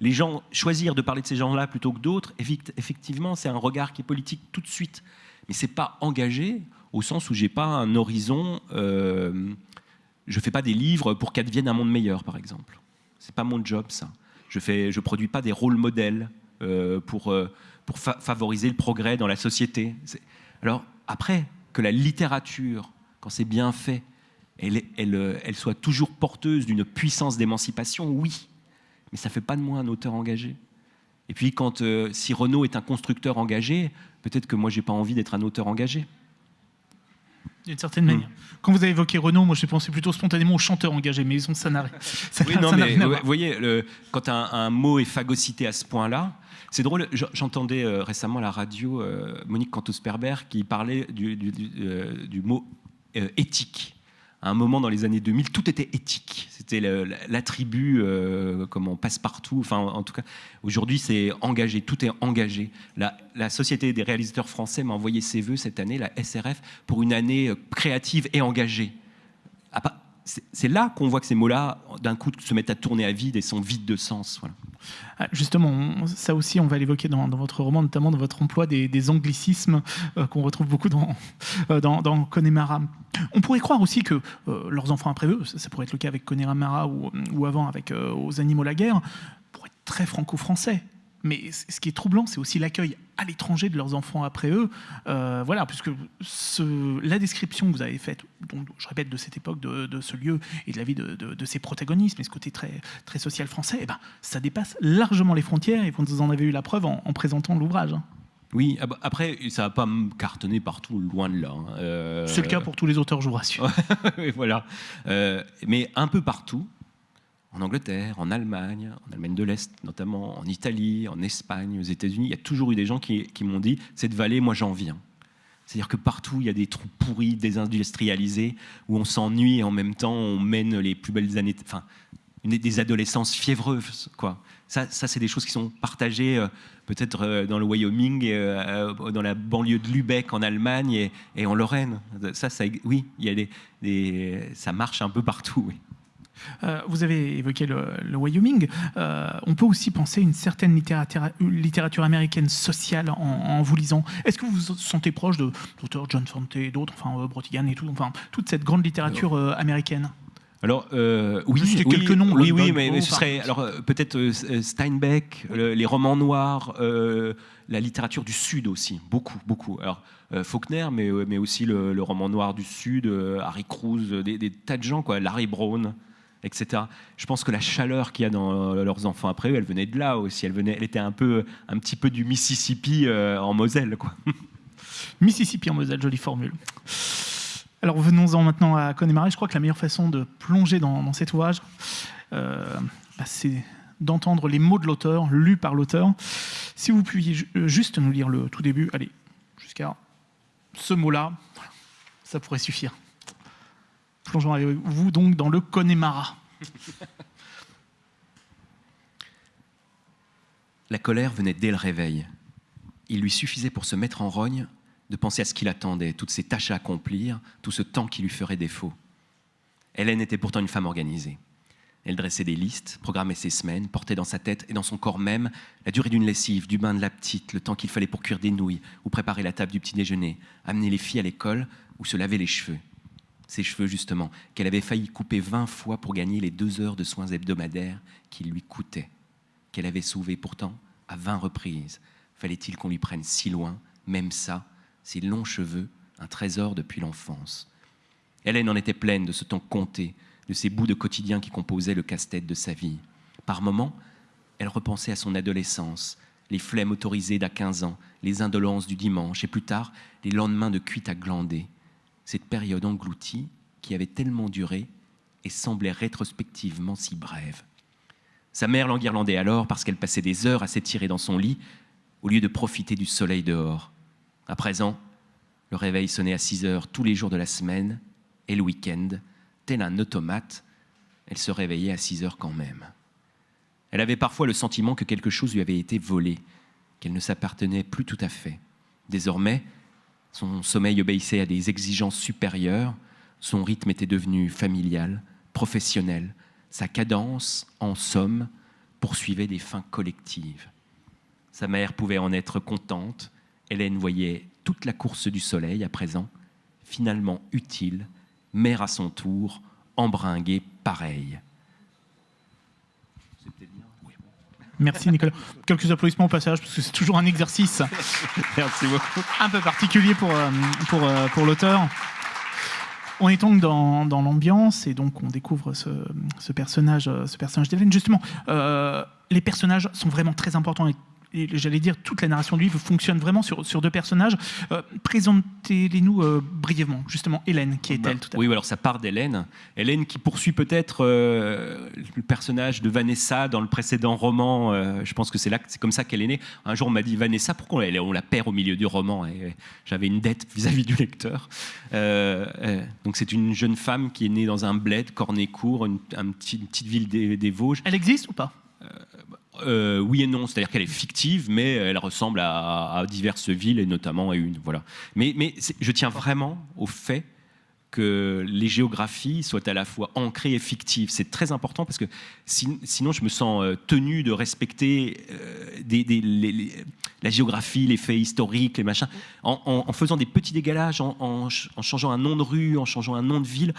les gens choisir de parler de ces gens-là plutôt que d'autres, effectivement, c'est un regard qui est politique tout de suite. Mais c'est pas engagé au sens où j'ai pas un horizon. je fais pas des livres pour qu'advienne un monde meilleur, par exemple. C'est pas mon job, ça. Je fais, je produis pas des rôles modèles pour pour favoriser le progrès dans la société. Alors après, que la littérature, quand c'est bien fait, elle, elle, elle soit toujours porteuse d'une puissance d'émancipation, oui, mais ça ne fait pas de moi un auteur engagé. Et puis quand euh, si Renaud est un constructeur engagé, peut-être que moi j'ai pas envie d'être un auteur engagé. D'une certaine manière. Hmm. Quand vous avez évoqué Renaud, moi j'ai pensé plutôt spontanément au chanteur engagé, mais ça n'a rien. Oui, non, mais vous voyez, le, quand un, un, mot est phagocyté à ce point-là, c'est drôle, j'entendais euh, récemment à la radio euh, Monique Cantos-Perber qui parlait du, euh, mot éthique. À un moment dans les années 2000, tout était éthique. C'était l'attribut, comme on passe partout. Enfin, en tout cas, aujourd'hui, c'est engagé. Tout est engagé. La, la, Société des réalisateurs français m'a envoyé ses voeux cette année, la SRF, pour une année créative et engagée. C'est là qu'on voit que ces mots-là, d'un coup, se mettent à tourner à vide et sont vides de sens. Voilà. Ah, justement, ça aussi, on va l'évoquer dans, votre roman, notamment dans votre emploi des, anglicismes euh, qu'on retrouve beaucoup dans, euh, Connemara. On pourrait croire aussi que euh, leurs enfants après eux, ça, pourrait être le cas avec Connemara ou, ou avant avec Aux animaux la guerre, pourraient être très franco-français. Mais ce qui est troublant, c'est aussi l'accueil à l'étranger de leurs enfants après eux. Euh, voilà, puisque ce, la description que vous avez faite, donc, je répète, de cette époque, de, ce lieu et de la vie de, de, ses protagonistes, mais ce côté très, très social français, eh ben, ça dépasse largement les frontières et vous en avez eu la preuve en, présentant l'ouvrage. Hein. Oui, ah bah, après, ça va pas me cartonner partout, loin de là. Hein. Euh, c'est le cas pour tous les auteurs, je vous rassure. voilà. Euh, mais un peu partout, en Angleterre, en Allemagne, en Allemagne de l'Est notamment, en Italie, en Espagne, aux États-Unis, il y a toujours eu des gens qui, m'ont dit cette vallée, moi j'en viens. C'est-à-dire que partout, il y a des trous pourris, désindustrialisés, où on s'ennuie et en même temps, on mène les plus belles années, enfin, des adolescences fiévreuses. Ça, ça c'est des choses qui sont partagées euh, peut-être euh, dans le Wyoming, euh, dans la banlieue de Lübeck en Allemagne et, en Lorraine. Ça, oui, ça marche un peu partout. Oui. Euh, vous avez évoqué le, Wyoming. Euh, on peut aussi penser une certaine littérature, américaine sociale en, vous lisant. Est-ce que vous vous sentez proche de d'auteurs John Fante et d'autres, enfin euh, Brotigan et tout, enfin toute cette grande littérature américaine? Alors oui, oui, quelques noms. Oui, oui, mais, ce serait alors peut-être Steinbeck, les romans noirs, la littérature du Sud aussi, beaucoup, beaucoup. Alors Faulkner, mais mais aussi le, roman noir du Sud, Harry Cruz, des, des, tas de gens quoi, Larry Brown etc. Je pense que la chaleur qu'il y a dans leurs enfants après eux, elle venait de là aussi. Elle, venait, elle était un, peu, un petit peu du Mississippi euh, en Moselle. Quoi. Mississippi en Moselle, jolie formule. Alors venons-en maintenant à Connemara. Je crois que la meilleure façon de plonger dans, cet ouvrage, euh, bah, c'est d'entendre les mots de l'auteur, lus par l'auteur. Si vous pouviez euh, juste nous lire le tout début, allez, jusqu'à ce mot-là, ça pourrait suffire. Vous donc dans le Connemara. La colère venait dès le réveil. Il lui suffisait pour se mettre en rogne de penser à ce qu'il attendait, toutes ses tâches à accomplir, tout ce temps qui lui ferait défaut. Hélène était pourtant une femme organisée. Elle dressait des listes, programmait ses semaines, portait dans sa tête et dans son corps même la durée d'une lessive, du bain de la petite, le temps qu'il fallait pour cuire des nouilles ou préparer la table du petit déjeuner, amener les filles à l'école ou se laver les cheveux. Ses cheveux, justement, qu'elle avait failli couper vingt fois pour gagner les deux heures de soins hebdomadaires qui lui coûtaient, qu'elle avait sauvés pourtant à vingt reprises. Fallait-il qu'on lui prenne si loin, même ça, ses longs cheveux, un trésor depuis l'enfance? Hélène en était pleine de ce temps compté, de ces bouts de quotidien qui composaient le casse-tête de sa vie. Par moments, elle repensait à son adolescence, les flemmes autorisées d'à 15 ans, les indolences du dimanche, et plus tard, les lendemains de cuite à glander. Cette période engloutie qui avait tellement duré et semblait rétrospectivement si brève. Sa mère l'enguirlandait alors parce qu'elle passait des heures à s'étirer dans son lit au lieu de profiter du soleil dehors. À présent, le réveil sonnait à 6 heures tous les jours de la semaine et le week-end, tel un automate, elle se réveillait à 6 heures quand même. Elle avait parfois le sentiment que quelque chose lui avait été volé, qu'elle ne s'appartenait plus tout à fait. Désormais, son sommeil obéissait à des exigences supérieures, son rythme était devenu familial, professionnel, sa cadence, en somme, poursuivait des fins collectives. Sa mère pouvait en être contente, Hélène voyait toute la course du soleil à présent, finalement utile mère à son tour, embringuée pareil. Merci Nicolas. Quelques applaudissements au passage, parce que c'est toujours un exercice Merci beaucoup. un peu particulier pour, euh, pour, euh, pour l'auteur. On est donc dans, dans l'ambiance et donc on découvre ce, ce personnage, ce personnage d'Hélène. Justement, euh, les personnages sont vraiment très importants et j'allais dire toute la narration du livre fonctionne vraiment sur, sur deux personnages. Euh, présentez-les-nous euh, brièvement, justement, Hélène, qui est-elle tout à Oui, alors ça part d'Hélène. Hélène qui poursuit peut-être euh, le personnage de Vanessa dans le précédent roman. je pense que c'est là, c'est comme ça qu'elle est née. Un jour, on m'a dit Vanessa, pourquoi on, la perd au milieu du roman et, J'avais une dette vis-à-vis du lecteur. donc c'est une jeune femme qui est née dans un bled, Cornécourt, une, une petite ville des, des Vosges. Elle existe ou pas? Euh, oui et non, c'est-à-dire qu'elle est fictive, mais elle ressemble à, diverses villes et notamment à une. Voilà. Mais, je tiens vraiment au fait que les géographies soient à la fois ancrées et fictives. C'est très important parce que sinon je me sens euh, tenu de respecter euh, la géographie, les faits historiques, les machins, en, faisant des petits dégalages, en, changeant un nom de rue, en changeant un nom de ville.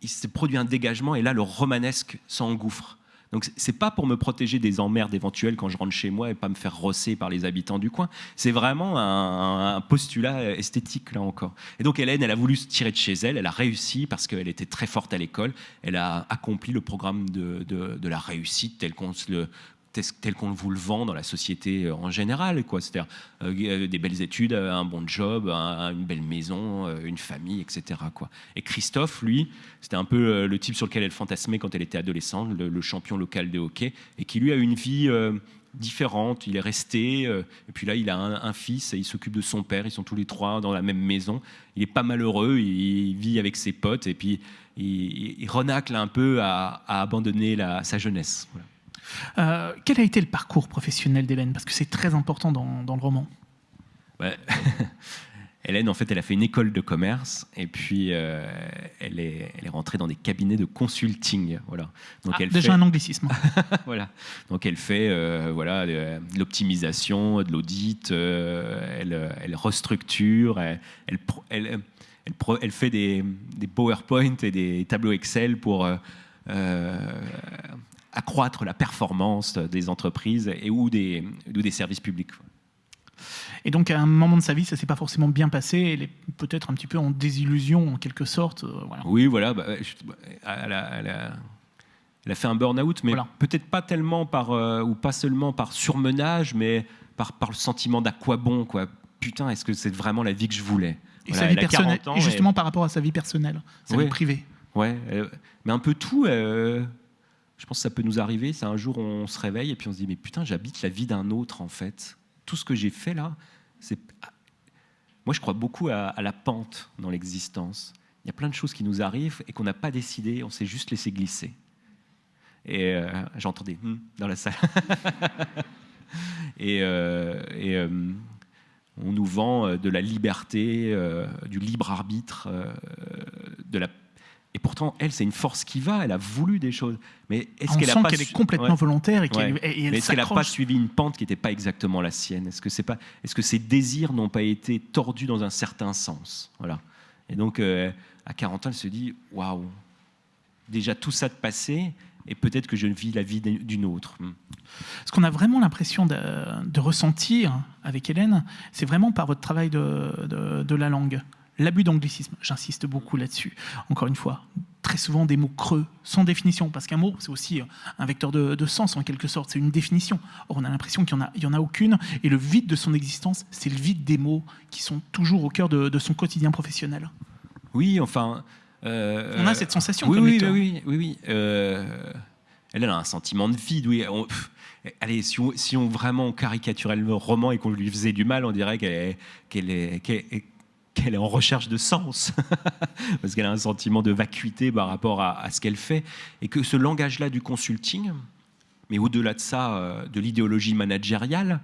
il se produit un dégagement et là le romanesque s'engouffre. Donc c'est pas pour me protéger des emmerdes éventuelles quand je rentre chez moi et pas me faire rosser par les habitants du coin. C'est vraiment un, postulat esthétique là encore. Et donc Hélène, elle a voulu se tirer de chez elle. Elle a réussi parce qu'elle était très forte à l'école. Elle a accompli le programme de, de la réussite tel qu'on se le tel qu'on vous le vend dans la société euh, en général. C'est-à-dire euh, euh, des belles études, un bon job, une belle maison, une famille, etc. Et Christophe, lui, c'était un peu le type sur lequel elle fantasmait quand elle était adolescente, le, champion local de hockey, et qui lui a une vie différente. Il est resté, et puis là, il a un, fils, et il s'occupe de son père. Ils sont tous les trois dans la même maison. Il est pas malheureux, il, vit avec ses potes, et puis il, renacle un peu à, abandonner sa jeunesse. Euh, quel a été le parcours professionnel d'Hélène? Parce que c'est très important dans, le roman. Hélène, en fait, elle a fait une école de commerce et puis euh, elle, est, elle est rentrée dans des cabinets de consulting. Voilà. Donc ah, elle déjà un anglicisme. voilà. Donc elle fait euh, voilà, de l'optimisation, de l'audit, elle, elle, restructure, elle, elle, elle, fait des, des, PowerPoint et des tableaux Excel pour accroître la performance des entreprises et ou des, ou des services publics. Et donc, à un moment de sa vie, ça s'est pas forcément bien passé. Elle est peut-être un petit peu en désillusion, en quelque sorte. Euh, oui, voilà. Bah, elle, a, fait un burn-out, mais peut-être pas tellement par, euh, ou pas seulement par surmenage, mais par, par le sentiment d'à quoi bon, quoi. Putain, est-ce que c'est vraiment la vie que je voulais? Et sa vie personnelle, et justement par rapport à sa vie personnelle, sa vie privée. Ouais, mais un peu tout. Je pense que ça peut nous arriver. C'est un jour on se réveille et puis on se dit mais putain j'habite la vie d'un autre en fait. Tout ce que j'ai fait là, c'est moi je crois beaucoup à, la pente dans l'existence. Il y a plein de choses qui nous arrivent et qu'on n'a pas décidé, on s'est juste laissé glisser. Et euh, j'entendais hmm dans la salle. et, euh, euh, on nous vend de la liberté, du libre arbitre, de la et pourtant, elle, c'est une force qui va. Elle a voulu des choses. Mais est-ce qu'elle a pas qu'elle est complètement volontaire et qu'elle est-ce qu'elle n'a pas suivi une pente qui n'était pas exactement la sienne? Est-ce que c'est pas Est-ce que ses désirs n'ont pas été tordus dans un certain sens? Voilà. Et donc, à 40 ans, elle se dit waouh, déjà tout ça de passé, et peut-être que je vis la vie d'une autre. Hmm. Ce qu'on a vraiment l'impression de, ressentir avec Hélène, c'est vraiment par votre travail de, la langue. L'abus d'anglicisme, j'insiste beaucoup là-dessus. Encore une fois, très souvent des mots creux, sans définition, parce qu'un mot, c'est aussi un vecteur de, sens en quelque sorte, c'est une définition. Or, on a l'impression qu'il n'y en, en, a aucune, et le vide de son existence, c'est le vide des mots qui sont toujours au cœur de, son quotidien professionnel. Oui, enfin, euh, on a cette sensation. Oui, oui, oui, oui, oui, euh, elle a un sentiment de vide. Oui. allez, si on, si on, vraiment caricaturait le roman et qu'on lui faisait du mal, on dirait qu'elle est, qu'elle est, qu'elle est en recherche de sens, parce qu'elle a un sentiment de vacuité par rapport à, ce qu'elle fait, et que ce langage-là du consulting, mais au-delà de ça, euh, de l'idéologie managériale,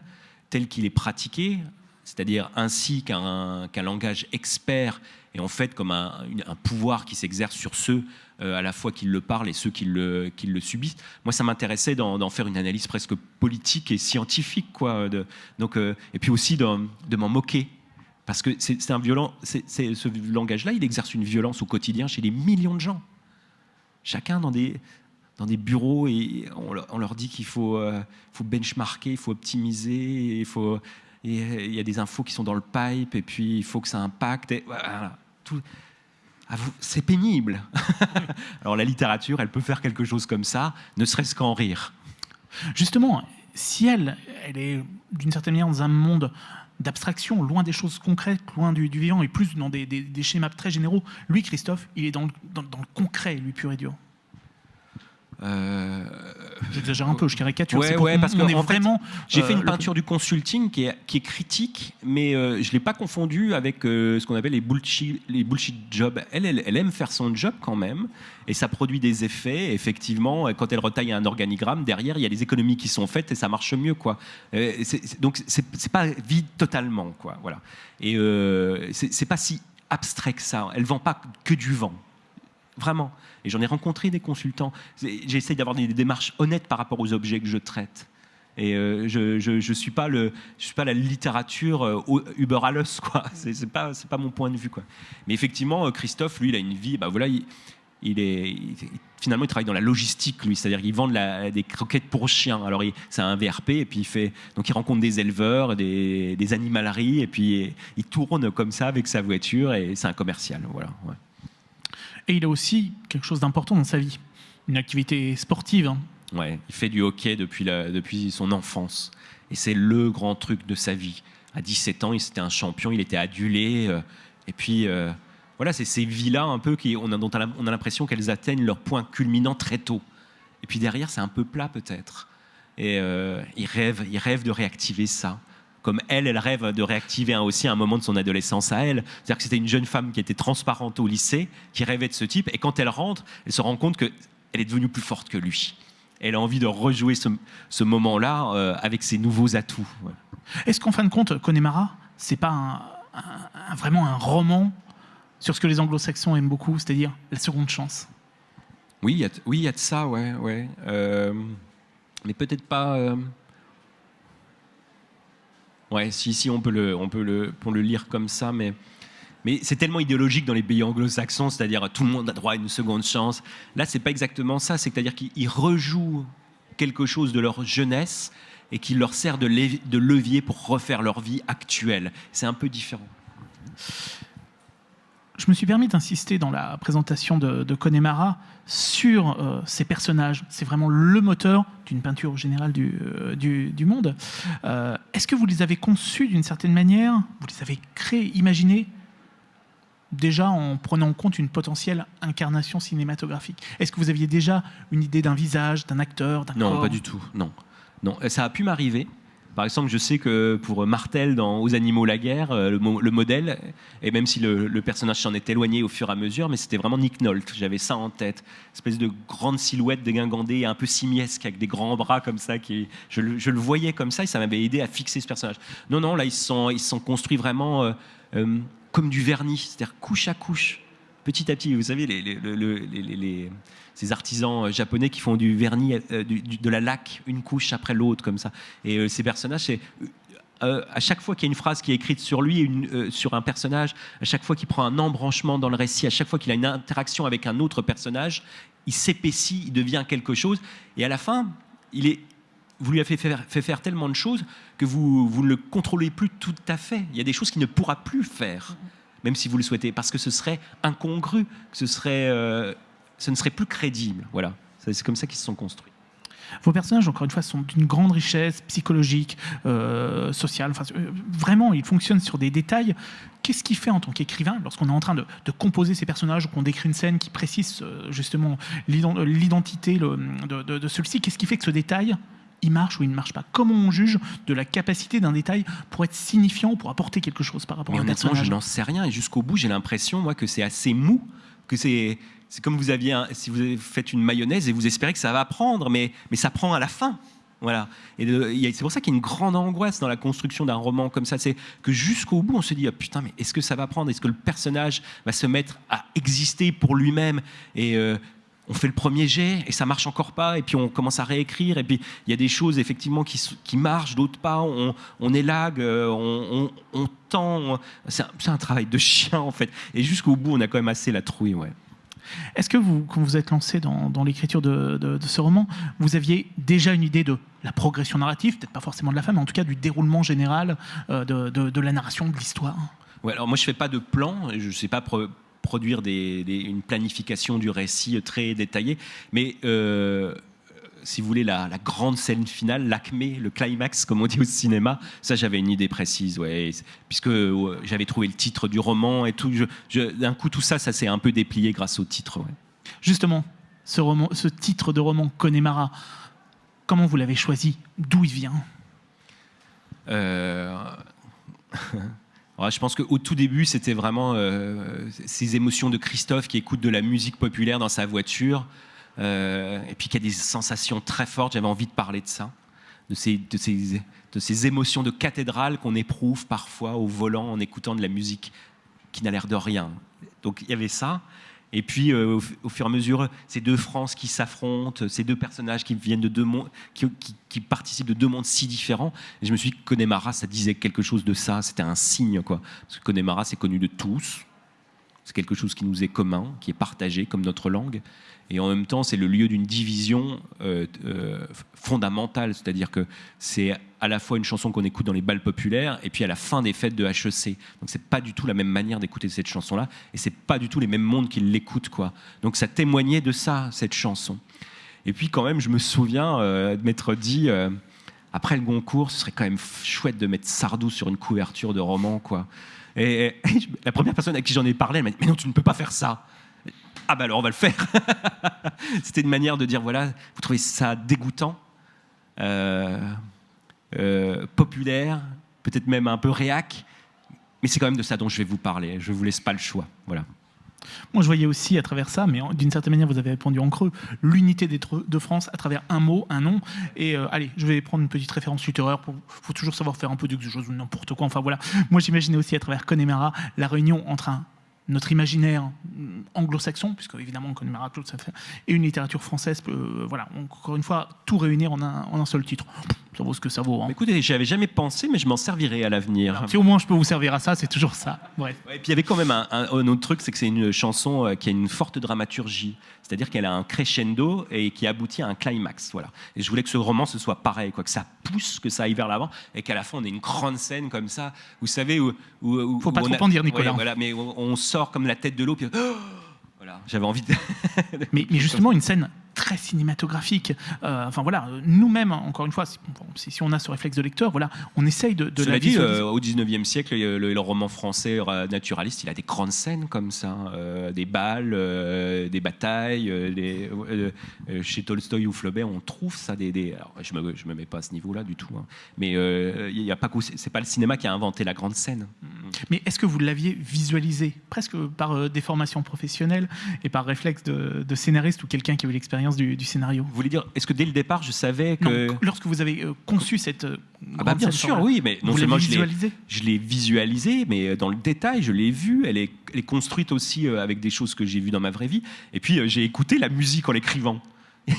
tel qu'il est pratiqué, c'est-à-dire ainsi qu'un langage expert et en fait comme un, pouvoir qui s'exerce sur ceux euh, à la fois qui le parlent et ceux qui le, subissent. Moi, ça m'intéressait d'en faire une analyse presque politique et scientifique, quoi. Donc, euh, et puis aussi de, m'en moquer. Parce que c'est un violent, c'est ce langage-là, il exerce une violence au quotidien chez des millions de gens. Chacun dans des, dans des bureaux et on, leur dit qu'il faut, euh, faut benchmarker, il faut optimiser, il faut il y a des infos qui sont dans le pipe, et puis il faut que ça impacte. c'est pénible. Alors la littérature, elle peut faire quelque chose comme ça, ne serait-ce qu'en rire. Justement, si elle, elle est d'une certaine manière dans un monde d'abstraction, loin des choses concrètes, loin du, vivant, et plus dans des, schémas très généraux, lui, Christophe, il est dans dans le concret, lui, pur et dur. Euh, J'exagère un peu, je caricature. Ouais, ouais, parce que vraiment. J'ai fait une euh, peinture du consulting qui est, qui est critique, mais euh, je ne l'ai pas confondu avec ce qu'on appelle les bullshit, les bullshit jobs. Elle, elle, aime faire son job quand même, et ça produit des effets. Effectivement, quand elle retaille un organigramme, derrière, il y a des économies qui sont faites et ça marche mieux. Quoi. donc, c'est pas vide totalement. Quoi, voilà. Et c'est pas si abstrait que ça. Elle vend pas que du vent. Vraiment. Et j'en ai rencontré des consultants. J'essaye d'avoir des démarches honnêtes par rapport aux objets que je traite. Et euh, je ne suis, pas suis pas la littérature euh, Uber alles, quoi. C'est pas, pas mon point de vue, quoi. Mais effectivement, euh, Christophe, lui, il a une vie. Bah voilà, il, est, finalement, il travaille dans la logistique, lui. C'est-à-dire qu'il vend des croquettes pour chiens. Alors, c'est un VRP, et puis il fait. Donc, il rencontre des éleveurs, des, des animaleries, et puis il tourne comme ça avec sa voiture, et c'est un commercial. Voilà. Et il a aussi quelque chose d'important dans sa vie, une activité sportive. Hein. Ouais, il fait du hockey depuis, depuis son enfance. Et c'est le grand truc de sa vie. À 17 ans, il était un champion, il était adulé. Euh, et puis, euh, voilà, c'est ces vies-là un peu qui, on a, dont on a l'impression qu'elles atteignent leur point culminant très tôt. Et puis derrière, c'est un peu plat peut-être. Et euh, il, rêve, il rêve de réactiver ça comme elle, elle rêve de réactiver aussi un moment de son adolescence à elle. C'est-à-dire que c'était une jeune femme qui était transparente au lycée, qui rêvait de ce type, et quand elle rentre, elle se rend compte qu'elle est devenue plus forte que lui. Elle a envie de rejouer ce, moment-là euh, avec ses nouveaux atouts. Est-ce qu'en fin de compte, Connemara, c'est pas vraiment un roman sur ce que les anglo-saxons aiment beaucoup, c'est-à-dire la seconde chance? Oui, il y, a, oui, y a de ça, ouais. ouais. Euh, mais peut-être pas... Euh, Ouais, si, si, on peut le, on peut le, pour le lire comme ça, mais, mais c'est tellement idéologique dans les pays anglo-saxons, c'est-à-dire tout le monde a droit à une seconde chance. Là, c'est pas exactement ça, c'est-à-dire qu'ils rejouent quelque chose de leur jeunesse et qui leur sert de levier pour refaire leur vie actuelle. C'est un peu différent. Je me suis permis d'insister dans la présentation de, de Connemara sur euh, ces personnages. C'est vraiment le moteur d'une peinture générale du, euh, du, monde. Euh, est-ce que vous les avez conçus d'une certaine manière? Vous les avez créés, imaginés déjà en prenant en compte une potentielle incarnation cinématographique? Est-ce que vous aviez déjà une idée d'un visage, d'un acteur, d'un Non, pas du tout. Non, non. Ça a pu m'arriver. Par exemple, je sais que pour Martel dans Aux animaux la guerre, euh, le, modèle, et même si le, personnage s'en est éloigné au fur et à mesure, mais c'était vraiment Nick Nolte. J'avais ça en tête, espèce de grande silhouette dégingandée, un peu simiesque avec des grands bras comme ça. Je, le voyais comme ça et ça m'avait aidé à fixer ce personnage. Non, non, là ils sont, sont construits vraiment euh, euh, comme du vernis, c'est-à-dire couche à couche, petit à petit. Vous savez, les ces artisans euh, japonais qui font du vernis, euh, de la laque, une couche après l'autre, comme ça. Et euh, ces personnages, c'est. à chaque fois qu'il y a une phrase qui est écrite sur lui, une, sur un personnage, à chaque fois qu'il prend un embranchement dans le récit, à chaque fois qu'il a une interaction avec un autre personnage, il s'épaissit, il devient quelque chose. Et à la fin, il est, vous lui avez fait faire, fait faire tellement de choses que vous, vous, ne le contrôlez plus tout à fait. Il y a des choses qu'il ne pourra plus faire, même si vous le souhaitez, parce que ce serait incongru, ce serait ce ne serait plus crédible. Voilà, c'est comme ça qu'ils se sont construits. Vos personnages, encore une fois, sont d'une grande richesse psychologique, euh, sociale. Enfin, euh, vraiment, ils fonctionnent sur des détails. Qu'est-ce qui fait en tant qu'écrivain, lorsqu'on est en train de, composer ces personnages ou qu'on décrit une scène qui précise euh, justement l'identité de, de, celui-ci, qu'est-ce qui fait que ce détail, il marche ou il ne marche pas? Comment on juge de la capacité d'un détail pour être signifiant, pour apporter quelque chose par rapport à un honnêtement, je n'en sais rien. Et jusqu'au bout, j'ai l'impression, moi, que c'est assez mou, c'est comme vous aviez si vous faites une mayonnaise et vous espérez que ça va prendre, mais, mais ça prend à la fin. Voilà. Et c'est pour ça qu'il y a une grande angoisse dans la construction d'un roman comme ça. C'est que jusqu'au bout, on se dit ah, putain, mais est-ce que ça va prendre? Est-ce que le personnage va se mettre à exister pour lui-même? Et euh, on fait le premier jet et ça marche encore pas. Et puis on commence à réécrire. Et puis il y a des choses effectivement qui, qui marchent, d'autres pas. On, on élague, euh, on, on, tend. C'est un, un, travail de chien en fait. Et jusqu'au bout, on a quand même assez la trouille. Ouais. Est-ce que vous, quand vous êtes lancé dans, l'écriture de, ce roman, vous aviez déjà une idée de la progression narrative, peut-être pas forcément de la fin, mais en tout cas du déroulement général euh, de, la narration, de l'histoire? Ouais, alors moi je fais pas de plan, je ne sais pas produire une planification du récit très détaillée, mais euh, si vous voulez, la, grande scène finale, l'acmé, le climax, comme on dit au cinéma, ça j'avais une idée précise, ouais, puisque j'avais trouvé le titre du roman et tout. D'un coup, tout ça, ça s'est un peu déplié grâce au titre. Justement, ce, roman, ce titre de roman, Connemara, comment vous l'avez choisi? D'où il vient? Euh, je pense qu'au tout début, c'était vraiment euh, ces émotions de Christophe qui écoute de la musique populaire dans sa voiture. Euh, et puis qu'il y a des sensations très fortes. J'avais envie de parler de ça, de ces émotions de cathédrale qu'on éprouve parfois au volant en écoutant de la musique qui n'a l'air de rien. Donc il y avait ça. Et puis, euh, au, fur et à mesure, ces deux Frances qui s'affrontent, ces deux personnages qui viennent de deux mondes, qui, participent de deux mondes si différents. Je me suis dit que Connemara, ça disait quelque chose de ça. C'était un signe, quoi. Parce que Connemara, c'est connu de tous. C'est quelque chose qui nous est commun, qui est partagé comme notre langue. Et en même temps, c'est le lieu d'une division euh, euh, fondamentale. C'est-à-dire que c'est à la fois une chanson qu'on écoute dans les balles populaires et puis à la fin des fêtes de HEC. Donc c'est pas du tout la même manière d'écouter cette chanson-là et c'est pas du tout les mêmes mondes qui l'écoutent. Quoi. Donc ça témoignait de ça, cette chanson. Et puis quand même, je me souviens euh, de m'être dit après le Goncourt, ce serait quand même chouette de mettre Sardou sur une couverture de roman, quoi. Et, la première personne à qui j'en ai parlé, elle m'a dit Mais non, tu ne peux pas faire ça. Ah bah alors on va le faire. C'était une manière de dire voilà, vous trouvez ça dégoûtant, euh, euh, populaire, peut-être même un peu réac, mais c'est quand même de ça dont je vais vous parler. Je vous laisse pas le choix. Voilà. Moi, je voyais aussi à travers ça, mais d'une certaine manière, vous avez répondu en creux, l'unité de France à travers un mot, un nom. Et euh, allez, je vais prendre une petite référence littéraire. Il faut toujours savoir faire un peu de choses ou n'importe quoi. Enfin voilà. Moi, j'imaginais aussi à travers Connemara la réunion entre un notre imaginaire anglo-saxon, puisque évidemment on connaît fait, et une littérature française, euh, voilà, encore une fois, tout réunir en un, en un seul titre. Ça vaut ce que ça vaut. Hein. Écoutez, j'y avais jamais pensé, mais je m'en servirai à l'avenir. Si au moins je peux vous servir à ça, c'est toujours ça. Bref. et puis il y avait quand même un, un autre truc, c'est que c'est une chanson euh, qui a une forte dramaturgie. C'est-à-dire qu'elle a un crescendo et qui aboutit à un climax. Voilà. Et je voulais que ce roman ce soit pareil, quoi, que ça pousse, que ça aille vers l'avant, et qu'à la fin on ait une grande scène comme ça. Vous savez où, où, faut pas trop en dire, Nicolas. voilà, mais on, sort comme la tête de l'eau. Puis... Oh voilà, j'avais envie de. mais, mais, justement, une scène très cinématographique. Euh, enfin voilà, nous-mêmes, encore une fois, si, si, on a ce réflexe de lecteur, voilà, on essaye de, de Cela la dit, euh, au 19e siècle, le, roman français naturaliste, il a des grandes scènes comme ça, euh, des balles, des batailles. chez Tolstoï ou Flaubert, on trouve ça. Des, je me, je me mets pas à ce niveau-là du tout, hein. mais il y a pas c'est pas le cinéma qui a inventé la grande scène. Mais est-ce que vous l'aviez visualisé presque par des formations professionnelles et par réflexe de, de scénariste ou quelqu'un qui a eu l'expérience du, scénario Vous voulez dire, est-ce que dès le départ, je savais que... lorsque vous avez euh, conçu cette... Euh, ah bah bien sûr, oui, mais non seulement je l'ai visualisé, mais dans le détail, je l'ai vu. Elle est, elle est, construite aussi euh, avec des choses que j'ai vues dans ma vraie vie. Et puis, j'ai écouté la musique en l'écrivant.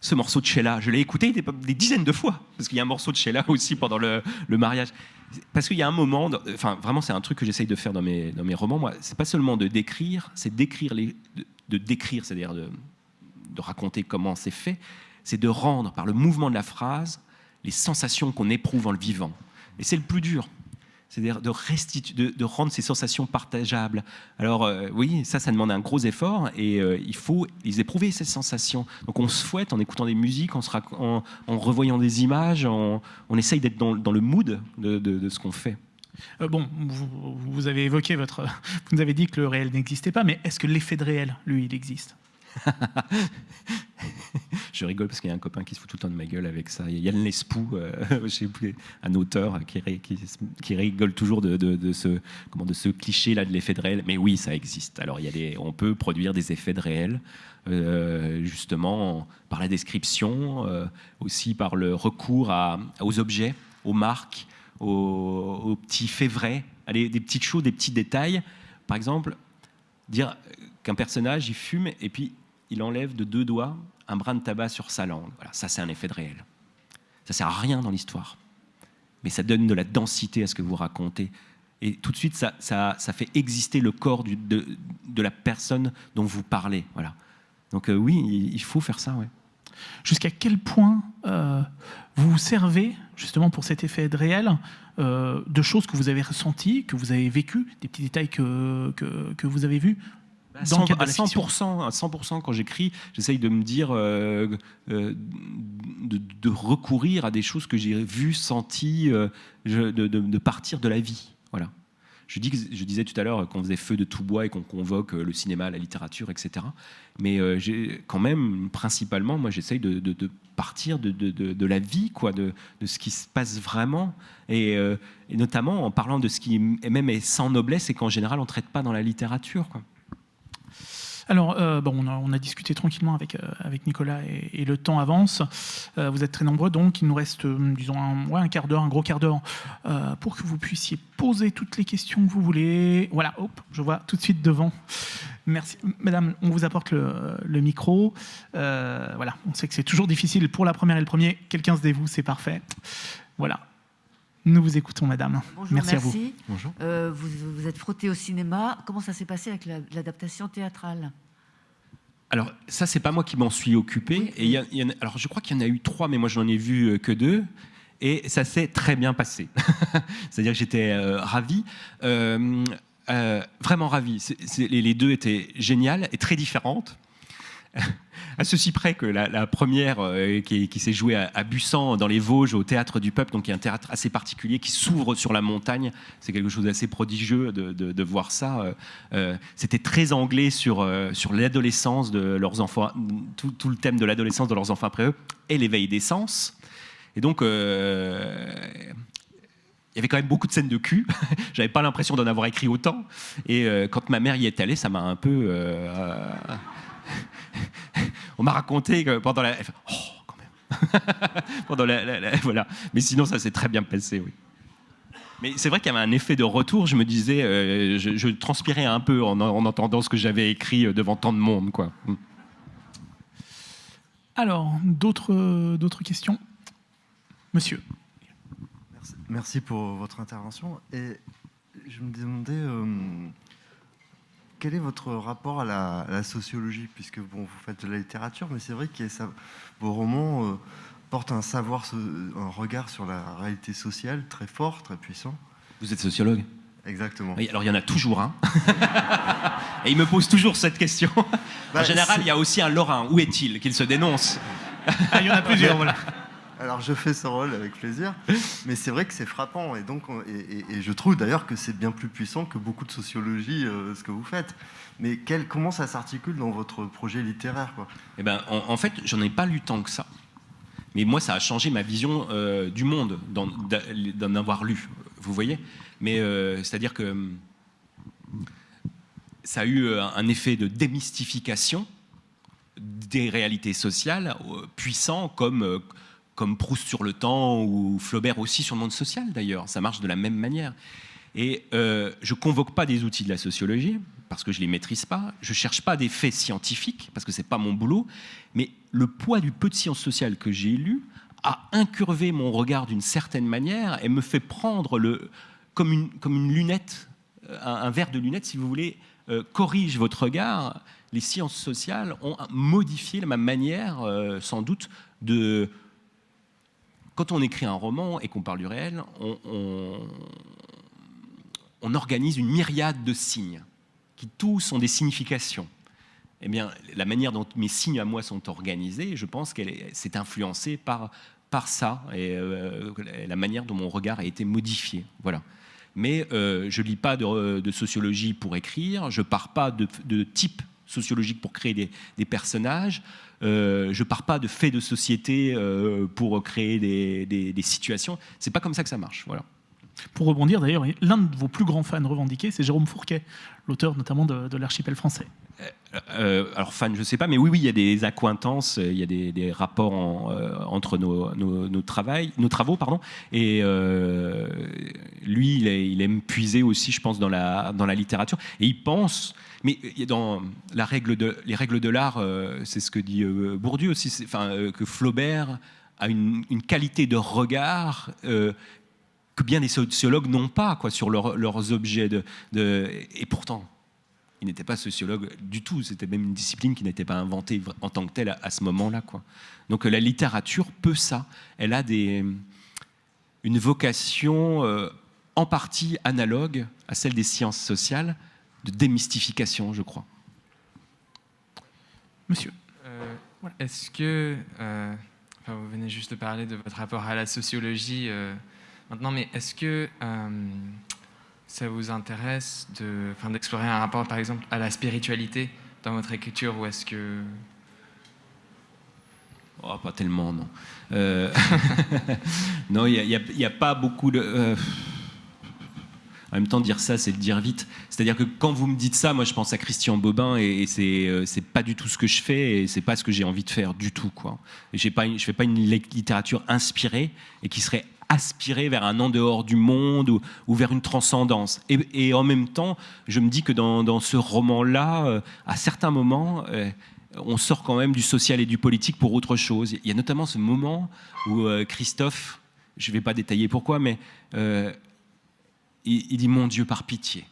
ce morceau de Sheila, je l'ai écouté des, dizaines de fois, parce qu'il y a un morceau de Sheila aussi pendant le, le mariage. Parce qu'il y a un moment, enfin vraiment c'est un truc que j'essaye de faire dans mes, dans mes romans, moi, c'est pas seulement de décrire, c'est d'écrire les, de décrire, c'est-à-dire de, raconter comment c'est fait, c'est de rendre par le mouvement de la phrase les sensations qu'on éprouve en le vivant. Et c'est le plus dur. C'est-à-dire de, de, rendre ces sensations partageables. Alors euh, oui, ça, ça demande un gros effort et euh, il faut les éprouver, ces sensations. Donc on se fouette en écoutant des musiques, en, revoyant des images, on essaye d'être dans, dans, le mood de, ce qu'on fait. Euh, bon, vous, avez évoqué votre. Vous nous avez dit que le réel n'existait pas, mais est-ce que l'effet de réel, lui, il existe? je rigole parce qu'il y a un copain qui se fout tout le temps de ma gueule avec ça. Il y a Yann Lespoux, euh, un auteur qui, rigole toujours de, ce, comment, de ce cliché-là de l'effet de réel. Mais oui, ça existe. Alors, il y a des, on peut produire des effets de réel, euh, justement, par la description, aussi par le recours aux objets, aux marques, aux, petits faits vrais, des petites choses, des petits détails. Par exemple, dire qu'un personnage, il fume et puis il enlève de deux doigts un brin de tabac sur sa langue. Voilà, ça c'est un effet de réel. Ça sert à rien dans l'histoire, mais ça donne de la densité à ce que vous racontez. Et tout de suite, ça, fait exister le corps de, la personne dont vous parlez. Voilà. Donc euh, oui, il, faut faire ça. Jusqu'à quel point euh, vous vous servez justement pour cet effet de réel euh, de choses que vous avez ressenties, que vous avez vécues, des petits détails que, vous avez vus bah, dans 100, à 100%, à 100% quand j'écris, j'essaye de me dire, euh, de, de, recourir à des choses que j'ai vues, senties, de, de, partir de la vie. Voilà. Je, dis, je disais tout à l'heure qu'on faisait feu de tout bois et qu'on convoque le cinéma, la littérature, etc. Mais euh, quand même, principalement, moi, j'essaye de, partir de, la vie, quoi, de, ce qui se passe vraiment, euh, et, notamment en parlant de ce qui même est sans noblesse et qu'en général, on ne traite pas dans la littérature. Quoi. Alors, euh, bon, on a, discuté tranquillement avec, euh, avec Nicolas et, le temps avance. Euh, vous êtes très nombreux, donc il nous reste, disons, un, un quart d'heure, un gros quart d'heure, pour que vous puissiez poser toutes les questions que vous voulez. Voilà, hop, je vois tout de suite devant. Merci. Madame, on vous apporte le, le micro. voilà, on sait que c'est toujours difficile pour la première et le premier. Quelqu'un se dévoue, c'est parfait. Voilà. Nous vous écoutons, madame. Bonjour, merci, à vous. Bonjour. Euh, vous, vous êtes frotté au cinéma. Comment ça s'est passé avec l'adaptation théâtrale alors, ça, c'est pas moi qui m'en suis occupé. et alors, je crois qu'il y en a eu trois, mais moi, je n'en ai vu euh, que deux. Et ça s'est très bien passé. C'est-à-dire que j'étais euh, ravi. vraiment ravi. les, deux étaient géniales et très différentes. À ceci près que la, première euh, qui, s'est jouée à, Bussan dans les Vosges au théâtre du Peuple, donc qui est un théâtre assez particulier qui s'ouvre sur la montagne, c'est quelque chose d'assez prodigieux de, voir ça. Euh, euh, c'était très anglais sur, sur l'adolescence de leurs enfants, tout, le thème de l'adolescence de leurs enfants après eux, et l'éveil des sens. Et donc, il y avait quand même beaucoup de scènes de cul. J'avais pas l'impression d'en avoir écrit autant. Et quand ma mère y est allée, ça m'a un peu on m'a raconté que pendant la. Oh, quand même. pendant la, voilà. Mais sinon, ça s'est très bien passé, oui. Mais c'est vrai qu'il y avait un effet de retour. Je me disais, euh, je, transpirais un peu en, entendant ce que j'avais écrit euh, devant tant de monde, quoi. Mm. Alors, d'autres, d'autres questions? Monsieur. Merci, pour votre intervention. Et je me demandais, euh, quel est votre rapport à la, sociologie Puisque bon, vous faites de la littérature, mais c'est vrai que vos romans euh, portent un savoir, un regard sur la réalité sociale très fort, très puissant. Vous êtes sociologue? Exactement. Oui, alors il y en a toujours un. Et il me pose toujours cette question. Bah, en général, il y a aussi un Lorrain. Où est-il? Qu'il se dénonce. Ah, il y en a plusieurs, voilà. Alors je fais ce rôle avec plaisir, mais c'est vrai que c'est frappant et donc et, je trouve d'ailleurs que c'est bien plus puissant que beaucoup de sociologie euh, ce que vous faites. Mais quel, comment ça s'articule dans votre projet littéraire Eh ben, en, fait, j'en ai pas lu tant que ça. Mais moi, ça a changé ma vision euh, du monde d'en avoir lu. Vous voyez? Mais euh, c'est-à-dire que ça a eu un effet de démystification des réalités sociales puissant comme comme Proust sur le temps ou Flaubert aussi sur le monde social d'ailleurs. Ça marche de la même manière. Et euh, je convoque pas des outils de la sociologie parce que je les maîtrise pas. Je cherche pas des faits scientifiques parce que c'est pas mon boulot. Mais le poids du peu de sciences sociales que j'ai lu a incurvé mon regard d'une certaine manière et me fait prendre le comme une comme une lunette, un, verre de lunette si vous voulez, euh, corrige votre regard. Les sciences sociales ont modifié ma manière, euh, sans doute, de quand on écrit un roman et qu'on parle du réel, on, organise une myriade de signes qui tous ont des significations. Eh bien, la manière dont mes signes à moi sont organisés, je pense qu'elle s'est influencée par, par ça et euh, la manière dont mon regard a été modifié. Voilà. Mais euh, je lis pas de, sociologie pour écrire, je pars pas de type sociologique pour créer des, personnages. Euh, je pars pas de faits de société euh, pour créer des, des, des situations. C'est pas comme ça que ça marche. Voilà. Pour rebondir d'ailleurs, l'un de vos plus grands fans revendiqués, c'est Jérôme Fourquet, l'auteur notamment de, l'archipel français. Euh, euh, alors fan, je sais pas, mais oui, oui, il y a des accointances, il y a des, rapports euh, entre nos, nos, nos, nos, travaux, pardon. Et lui, il, aime puiser aussi, je pense, dans la, dans la littérature. Et il pense, mais dans règle de, les règles de l'art, c'est ce que dit Bourdieu aussi, que Flaubert a une, qualité de regard que bien des sociologues n'ont pas quoi, sur leurs objets. De, et pourtant, il n'était pas sociologue du tout. C'était même une discipline qui n'était pas inventée en tant que telle à, ce moment-là. Donc la littérature peut ça. Elle a des, une vocation euh, en partie analogue à celle des sciences sociales, de démystification, je crois. Monsieur. Euh, est-ce que, euh, vous venez juste de parler de votre rapport à la sociologie Maintenant, mais est-ce que euh, ça vous intéresse d'explorer un rapport, par exemple, à la spiritualité dans votre écriture, ou est-ce que... Oh, pas tellement, non. Euh, non, il n'y a, pas beaucoup de... Euh, en même temps, dire ça, c'est le dire vite. C'est-à-dire que quand vous me dites ça, moi, je pense à Christian Bobin et, et c'est pas du tout ce que je fais et c'est pas ce que j'ai envie de faire du tout, quoi. Pas je fais pas une littérature inspirée et qui serait aspirer vers un en dehors du monde ou, vers une transcendance. Et, en même temps, je me dis que dans, ce roman-là, euh, à certains moments, euh, on sort quand même du social et du politique pour autre chose. Il y a notamment ce moment où euh, Christophe, je ne vais pas détailler pourquoi, mais il, dit Mon Dieu, par pitié.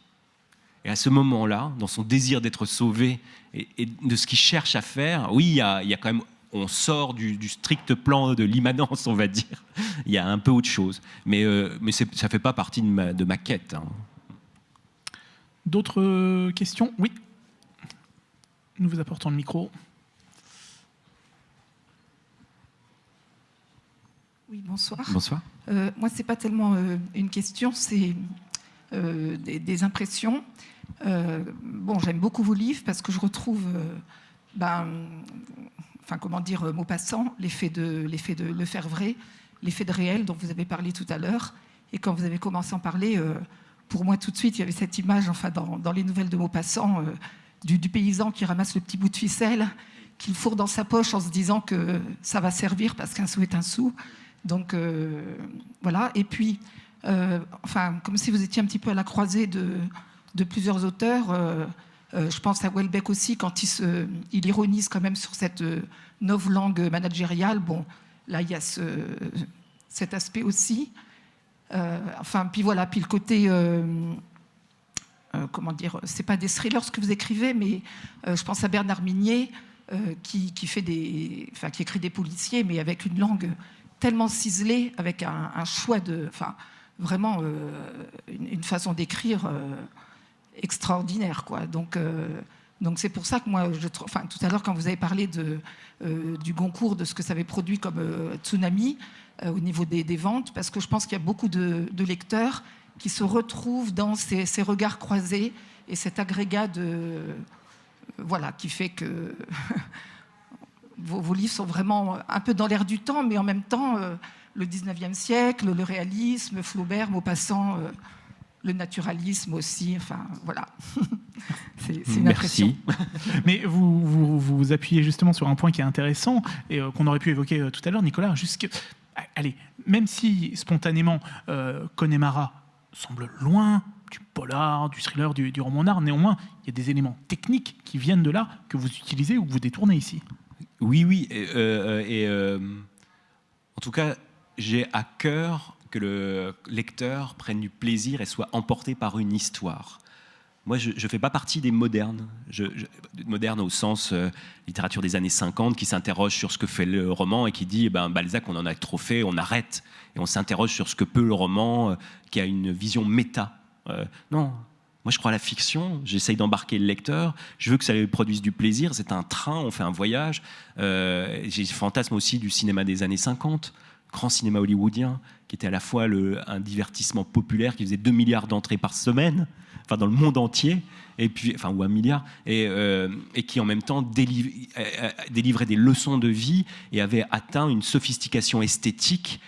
Et à ce moment-là, dans son désir d'être sauvé et, de ce qu'il cherche à faire, oui, il y, a, il y a quand même on sort du, strict plan de l'immanence, on va dire. Il y a un peu autre chose. Mais, euh, mais ça ne fait pas partie de ma, de ma quête. Hein. D'autres questions? Oui. Nous vous apportons le micro. Oui, bonsoir. Bonsoir. Euh, moi, ce n'est pas tellement euh, une question, c'est des, impressions. bon, j'aime beaucoup vos livres parce que je retrouve ben, enfin comment dire, euh, mot passant, l'effet de, de le faire vrai, l'effet de réel dont vous avez parlé tout à l'heure. Et quand vous avez commencé à en parler, euh, pour moi tout de suite, il y avait cette image, enfin dans, les nouvelles de Maupassant, euh, du, paysan qui ramasse le petit bout de ficelle, qu'il fourre dans sa poche en se disant que ça va servir parce qu'un sou est un sou. Donc voilà. Et puis, enfin, comme si vous étiez un petit peu à la croisée de, de plusieurs auteurs. Euh, je pense à Welbeck aussi, quand il, se, il ironise quand même sur cette euh, nouvelle langue managériale. Bon, là, il y a ce, cet aspect aussi. Euh, enfin, puis voilà, puis le côté... comment dire, c'est pas des thrillers ce que vous écrivez, mais je pense à Bernard Minier qui, qui, fait des, enfin, qui écrit des policiers, mais avec une langue tellement ciselée, avec un, choix de, enfin, vraiment une, façon d'écrire extraordinaire. Quoi. Donc, donc c'est pour ça que moi, je, enfin, tout à l'heure, quand vous avez parlé de, du Goncourt, de ce que ça avait produit comme tsunami au niveau des, ventes, parce que je pense qu'il y a beaucoup de, lecteurs qui se retrouvent dans ces, ces regards croisés et cet agrégat de voilà qui fait que vos, livres sont vraiment un peu dans l'air du temps, mais en même temps, euh, le 19e siècle, le réalisme, Flaubert, Maupassant, euh, le naturalisme aussi, enfin voilà. c'est une Merci. Mais vous, vous, appuyez justement sur un point qui est intéressant et euh, qu'on aurait pu évoquer tout à l'heure, Nicolas, jusque... Allez, même si spontanément Connemara semble loin du polar, du thriller, du, du roman d'art, néanmoins, il y a des éléments techniques qui viennent de là que vous utilisez ou que vous détournez ici. Oui, oui. Et, euh, euh, en tout cas, j'ai à cœur que le lecteur prenne du plaisir et soit emporté par une histoire. Moi, je ne fais pas partie des modernes, je, au sens euh, littérature des années 50, qui s'interroge sur ce que fait le roman et qui dit, eh ben, Balzac, on en a trop fait, on arrête. Et on s'interroge sur ce que peut le roman, qui a une vision méta. non, moi, je crois à la fiction, j'essaye d'embarquer le lecteur, je veux que ça lui produise du plaisir, c'est un train, on fait un voyage. Euh, j'ai fantasme aussi du cinéma des années 50, grand cinéma hollywoodien, qui était à la fois un divertissement populaire qui faisait 2 milliards d'entrées par semaine, enfin dans le monde entier, et puis, enfin, ou un milliard, et, euh, qui en même temps euh, délivrait des leçons de vie et avait atteint une sophistication esthétique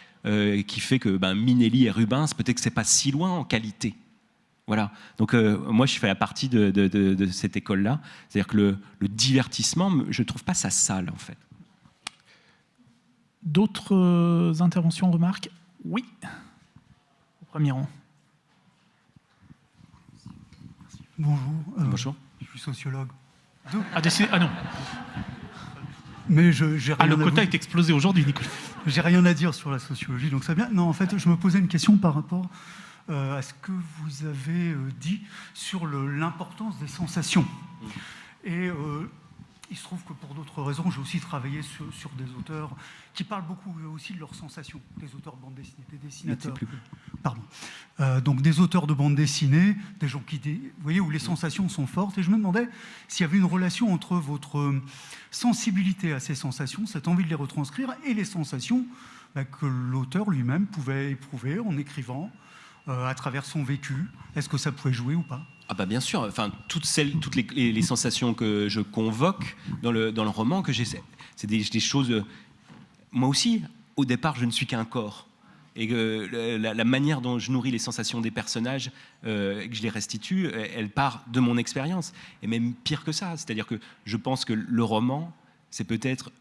qui fait que ben, Minelli et Rubens, peut-être que c'est pas si loin en qualité. Voilà. Donc euh, moi, je fais la partie de, cette école-là. C'est-à-dire que le, divertissement, je ne trouve pas ça sale, en fait. D'autres euh, interventions, remarques? Oui. Au premier rang. Bonjour. Euh, Bonjour. Je suis sociologue. Ah, ah non. Mais je, j'ai ah, le quota est explosé aujourd'hui, Nicolas. J'ai rien à dire sur la sociologie, donc ça bien. Non, en fait, je me posais une question par rapport à ce que vous avez euh, dit sur l'importance des sensations? Et euh, il se trouve que pour d'autres raisons, j'ai aussi travaillé sur, des auteurs qui parlent beaucoup aussi de leurs sensations, des auteurs de bande dessinée, des dessinateurs. Pardon. donc des auteurs de bande dessinée, des gens qui, vous voyez, où les sensations sont fortes. Et je me demandais s'il y avait une relation entre votre sensibilité à ces sensations, cette envie de les retranscrire, et les sensations bah, que l'auteur lui-même pouvait éprouver en écrivant, euh, à travers son vécu Est-ce que ça pouvait jouer ou pas? Ah bah bien sûr, enfin, toutes, celles, toutes les, sensations que je convoque dans le, dans le roman, que c'est des, choses... Euh, moi aussi, au départ, je ne suis qu'un corps. Et que la, manière dont je nourris les sensations des personnages euh, que je les restitue, elle part de mon expérience. Et même pire que ça, c'est-à-dire que je pense que le roman, c'est peut-être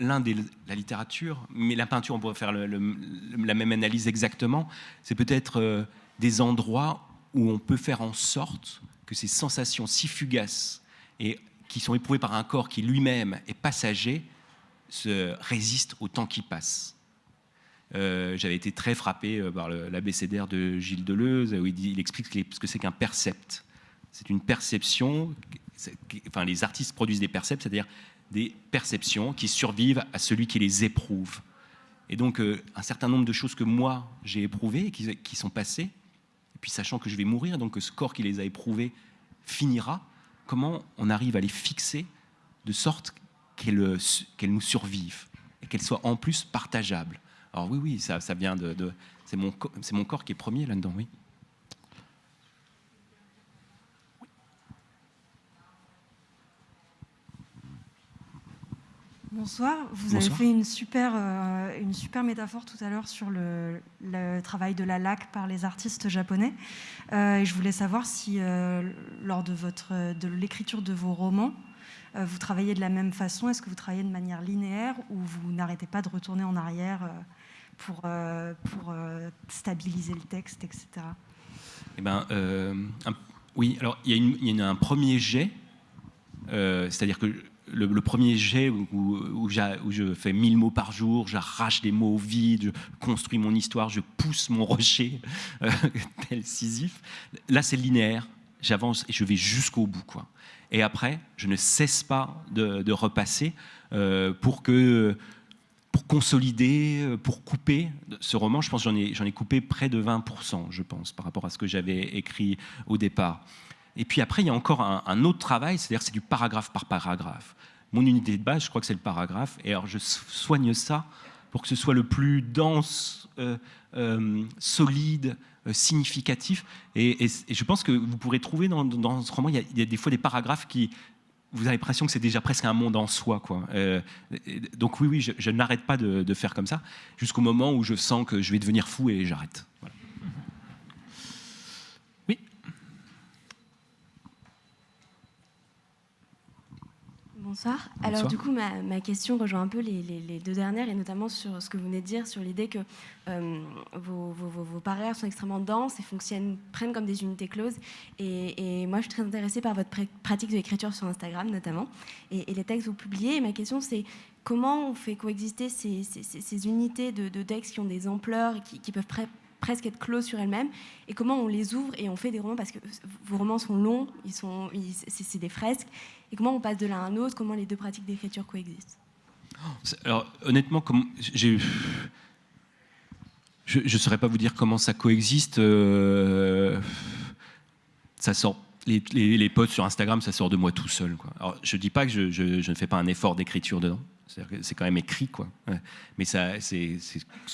l'un des la littérature, mais la peinture, on pourrait faire la même analyse exactement. C'est peut-être euh, des endroits où on peut faire en sorte que ces sensations si fugaces et qui sont éprouvées par un corps qui lui-même est passager se résistent au temps qui passe. Euh, j'avais été très frappé euh, par l'abécédaire de Gilles Deleuze, où il, il explique ce que c'est qu'un percept. C'est une perception, enfin les artistes produisent des percepts, c'est-à-dire des perceptions qui survivent à celui qui les éprouve. Et donc, euh, un certain nombre de choses que moi, j'ai éprouvées et qui, sont passées, et puis sachant que je vais mourir, donc que ce corps qui les a éprouvées finira, comment on arrive à les fixer de sorte qu'elles euh, nous survivent et qu'elles soient en plus partageables? Alors oui, oui, ça, vient de... de c'est mon, mon corps qui est premier là-dedans, oui. Bonsoir. Vous avez fait une super, euh, une super métaphore tout à l'heure sur le, travail de la laque par les artistes japonais. Euh, et je voulais savoir si, euh, lors de, votre, de l'écriture de vos romans, vous travaillez de la même façon. Est-ce que vous travaillez de manière linéaire ou vous n'arrêtez pas de retourner en arrière pour, pour stabiliser le texte, etc. Eh ben, oui, alors il y, y, a un premier jet, c'est-à-dire que le, premier jet où, je fais mille mots par jour, j'arrache des mots au vide, je construis mon histoire, je pousse mon rocher, euh, tel Sisyphe. Là, c'est linéaire. J'avance et je vais jusqu'au bout. Quoi. Et après, je ne cesse pas de, repasser euh, pour, que, pour consolider, pour couper. Ce roman, je pense j'en ai, ai coupé près de 20%, je pense, par rapport à ce que j'avais écrit au départ. Et puis après, il y a encore un, autre travail, c'est-à-dire c'est du paragraphe par paragraphe. Mon unité de base, je crois que c'est le paragraphe, et alors je soigne ça pour que ce soit le plus dense, euh, euh, solide, euh, significatif. Et, je pense que vous pourrez trouver dans, ce roman, il y, a, des fois des paragraphes qui, vous avez l'impression que c'est déjà presque un monde en soi. Quoi. donc oui, oui, je, n'arrête pas de, faire comme ça, jusqu'au moment où je sens que je vais devenir fou et j'arrête. Bonsoir. Alors du coup, ma, question rejoint un peu les, deux dernières, et notamment sur ce que vous venez de dire, sur l'idée que euh, vos, vos, sont extrêmement denses et fonctionnent, prennent comme des unités closes. Et, moi, je suis très intéressée par votre pratique de l'écriture sur Instagram, notamment, et, les textes que vous publiez. Et ma question, c'est comment on fait coexister ces, unités de, textes qui ont des ampleurs et qui, peuvent presque être closes sur elles-mêmes, et comment on les ouvre et on fait des romans, parce que vos romans sont longs, ils sont, c'est des fresques, et comment on passe de l'un à l'autre, comment les deux pratiques d'écriture coexistent Alors honnêtement, comme j'ai je ne saurais pas vous dire comment ça coexiste. Euh, ça sort, les, les, posts sur Instagram, ça sort de moi tout seul. Quoi. Alors, je ne dis pas que je, je, ne fais pas un effort d'écriture dedans. C'est quand même écrit, quoi. Mais c'est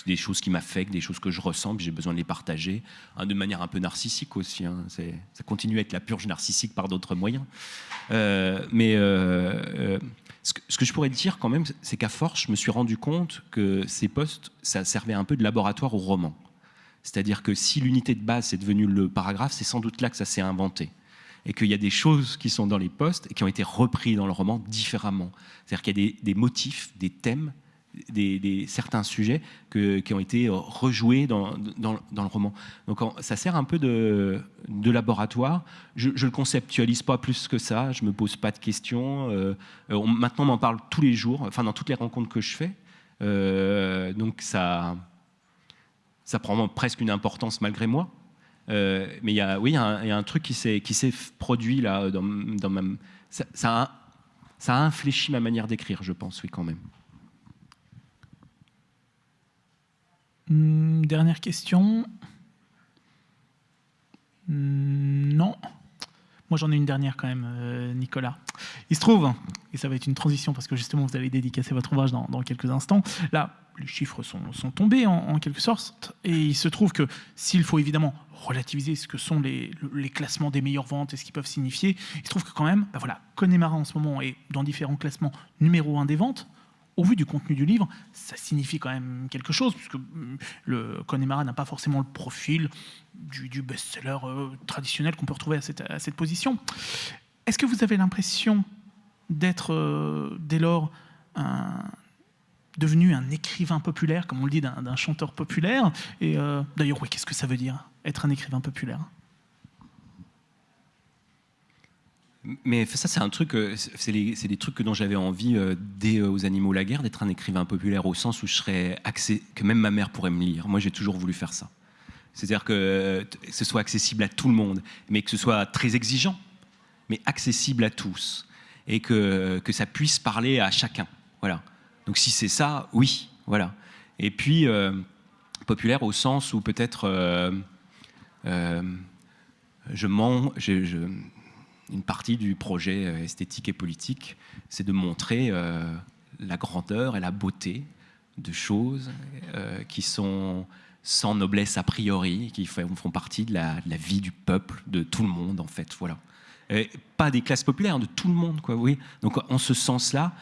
des choses qui m'affectent, des choses que je ressens, puis j'ai besoin de les partager, hein, de manière un peu narcissique aussi. Hein. Ça continue à être la purge narcissique par d'autres moyens. Euh, mais euh, euh, ce, que, ce, que, je pourrais dire quand même, c'est qu'à force, je me suis rendu compte que ces postes, ça servait un peu de laboratoire au roman. C'est-à-dire que si l'unité de base est devenue le paragraphe, c'est sans doute là que ça s'est inventé et qu'il y a des choses qui sont dans les postes et qui ont été repris dans le roman différemment. C'est-à-dire qu'il y a des, motifs, des thèmes, des, certains sujets qui ont été rejoués dans, dans, le roman. Donc ça sert un peu de, de laboratoire. Je ne le conceptualise pas plus que ça, je ne me pose pas de questions. Euh, maintenant, on m'en parle tous les jours, enfin dans toutes les rencontres que je fais. Euh, donc ça, ça prend presque une importance malgré moi. Euh, mais il y a, oui, il y, a un, truc qui s'est produit là dans, dans ma, ça, ça, a, ça a infléchi ma manière d'écrire, je pense, oui, quand même. Hmm, dernière question. Hmm, non. Moi, j'en ai une dernière quand même, euh, Nicolas. Il se trouve, et ça va être une transition parce que justement, vous allez dédicacer votre ouvrage dans, dans quelques instants. Là, les chiffres sont, tombés en, quelque sorte, et il se trouve que s'il faut évidemment relativiser ce que sont les, classements des meilleures ventes et ce qu'ils peuvent signifier, il se trouve que quand même, ben voilà, Connemara en ce moment est dans différents classements numéro un des ventes. Au vu du contenu du livre, ça signifie quand même quelque chose, puisque mm, le Connemara n'a pas forcément le profil du, best-seller euh, traditionnel qu'on peut retrouver à cette, position. Est-ce que vous avez l'impression d'être, euh, dès lors, un, devenu un écrivain populaire, comme on le dit d'un chanteur populaire. Et euh, d'ailleurs, oui, qu'est-ce que ça veut dire, être un écrivain populaire? Mais ça, c'est un truc, euh, c'est des trucs dont j'avais envie euh, dès aux Animaux la guerre, d'être un écrivain populaire au sens où je serais accès, que même ma mère pourrait me lire. Moi, j'ai toujours voulu faire ça. C'est-à-dire que ce soit accessible à tout le monde, mais que ce soit très exigeant, mais accessible à tous, et que, que ça puisse parler à chacun. Voilà. Donc si c'est ça, oui, voilà. Et puis, euh, populaire au sens où peut-être euh, euh, je mens, une partie du projet esthétique et politique, c'est de montrer la grandeur et la beauté de choses qui sont sans noblesse a priori, qui font partie de la, vie du peuple, de tout le monde en fait, voilà. pas des classes populaires, de tout le monde, quoi, oui. Donc en ce sens-là,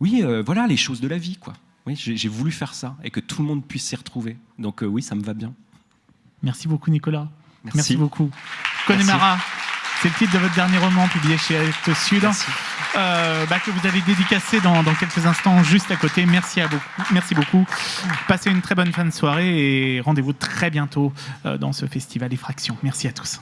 oui, euh, voilà les choses de la vie, quoi. Oui, j'ai voulu faire ça et que tout le monde puisse s'y retrouver. Donc euh, oui, ça me va bien. Merci beaucoup, Nicolas. Merci, beaucoup. Connemara, c'est le titre de votre dernier roman publié chez Est Sud, euh, bah, que vous avez dédicacé dans, quelques instants juste à côté. Merci, à beaucoup, merci beaucoup. Passez une très bonne fin de soirée et rendez-vous très bientôt dans ce festival Effraction. Merci à tous.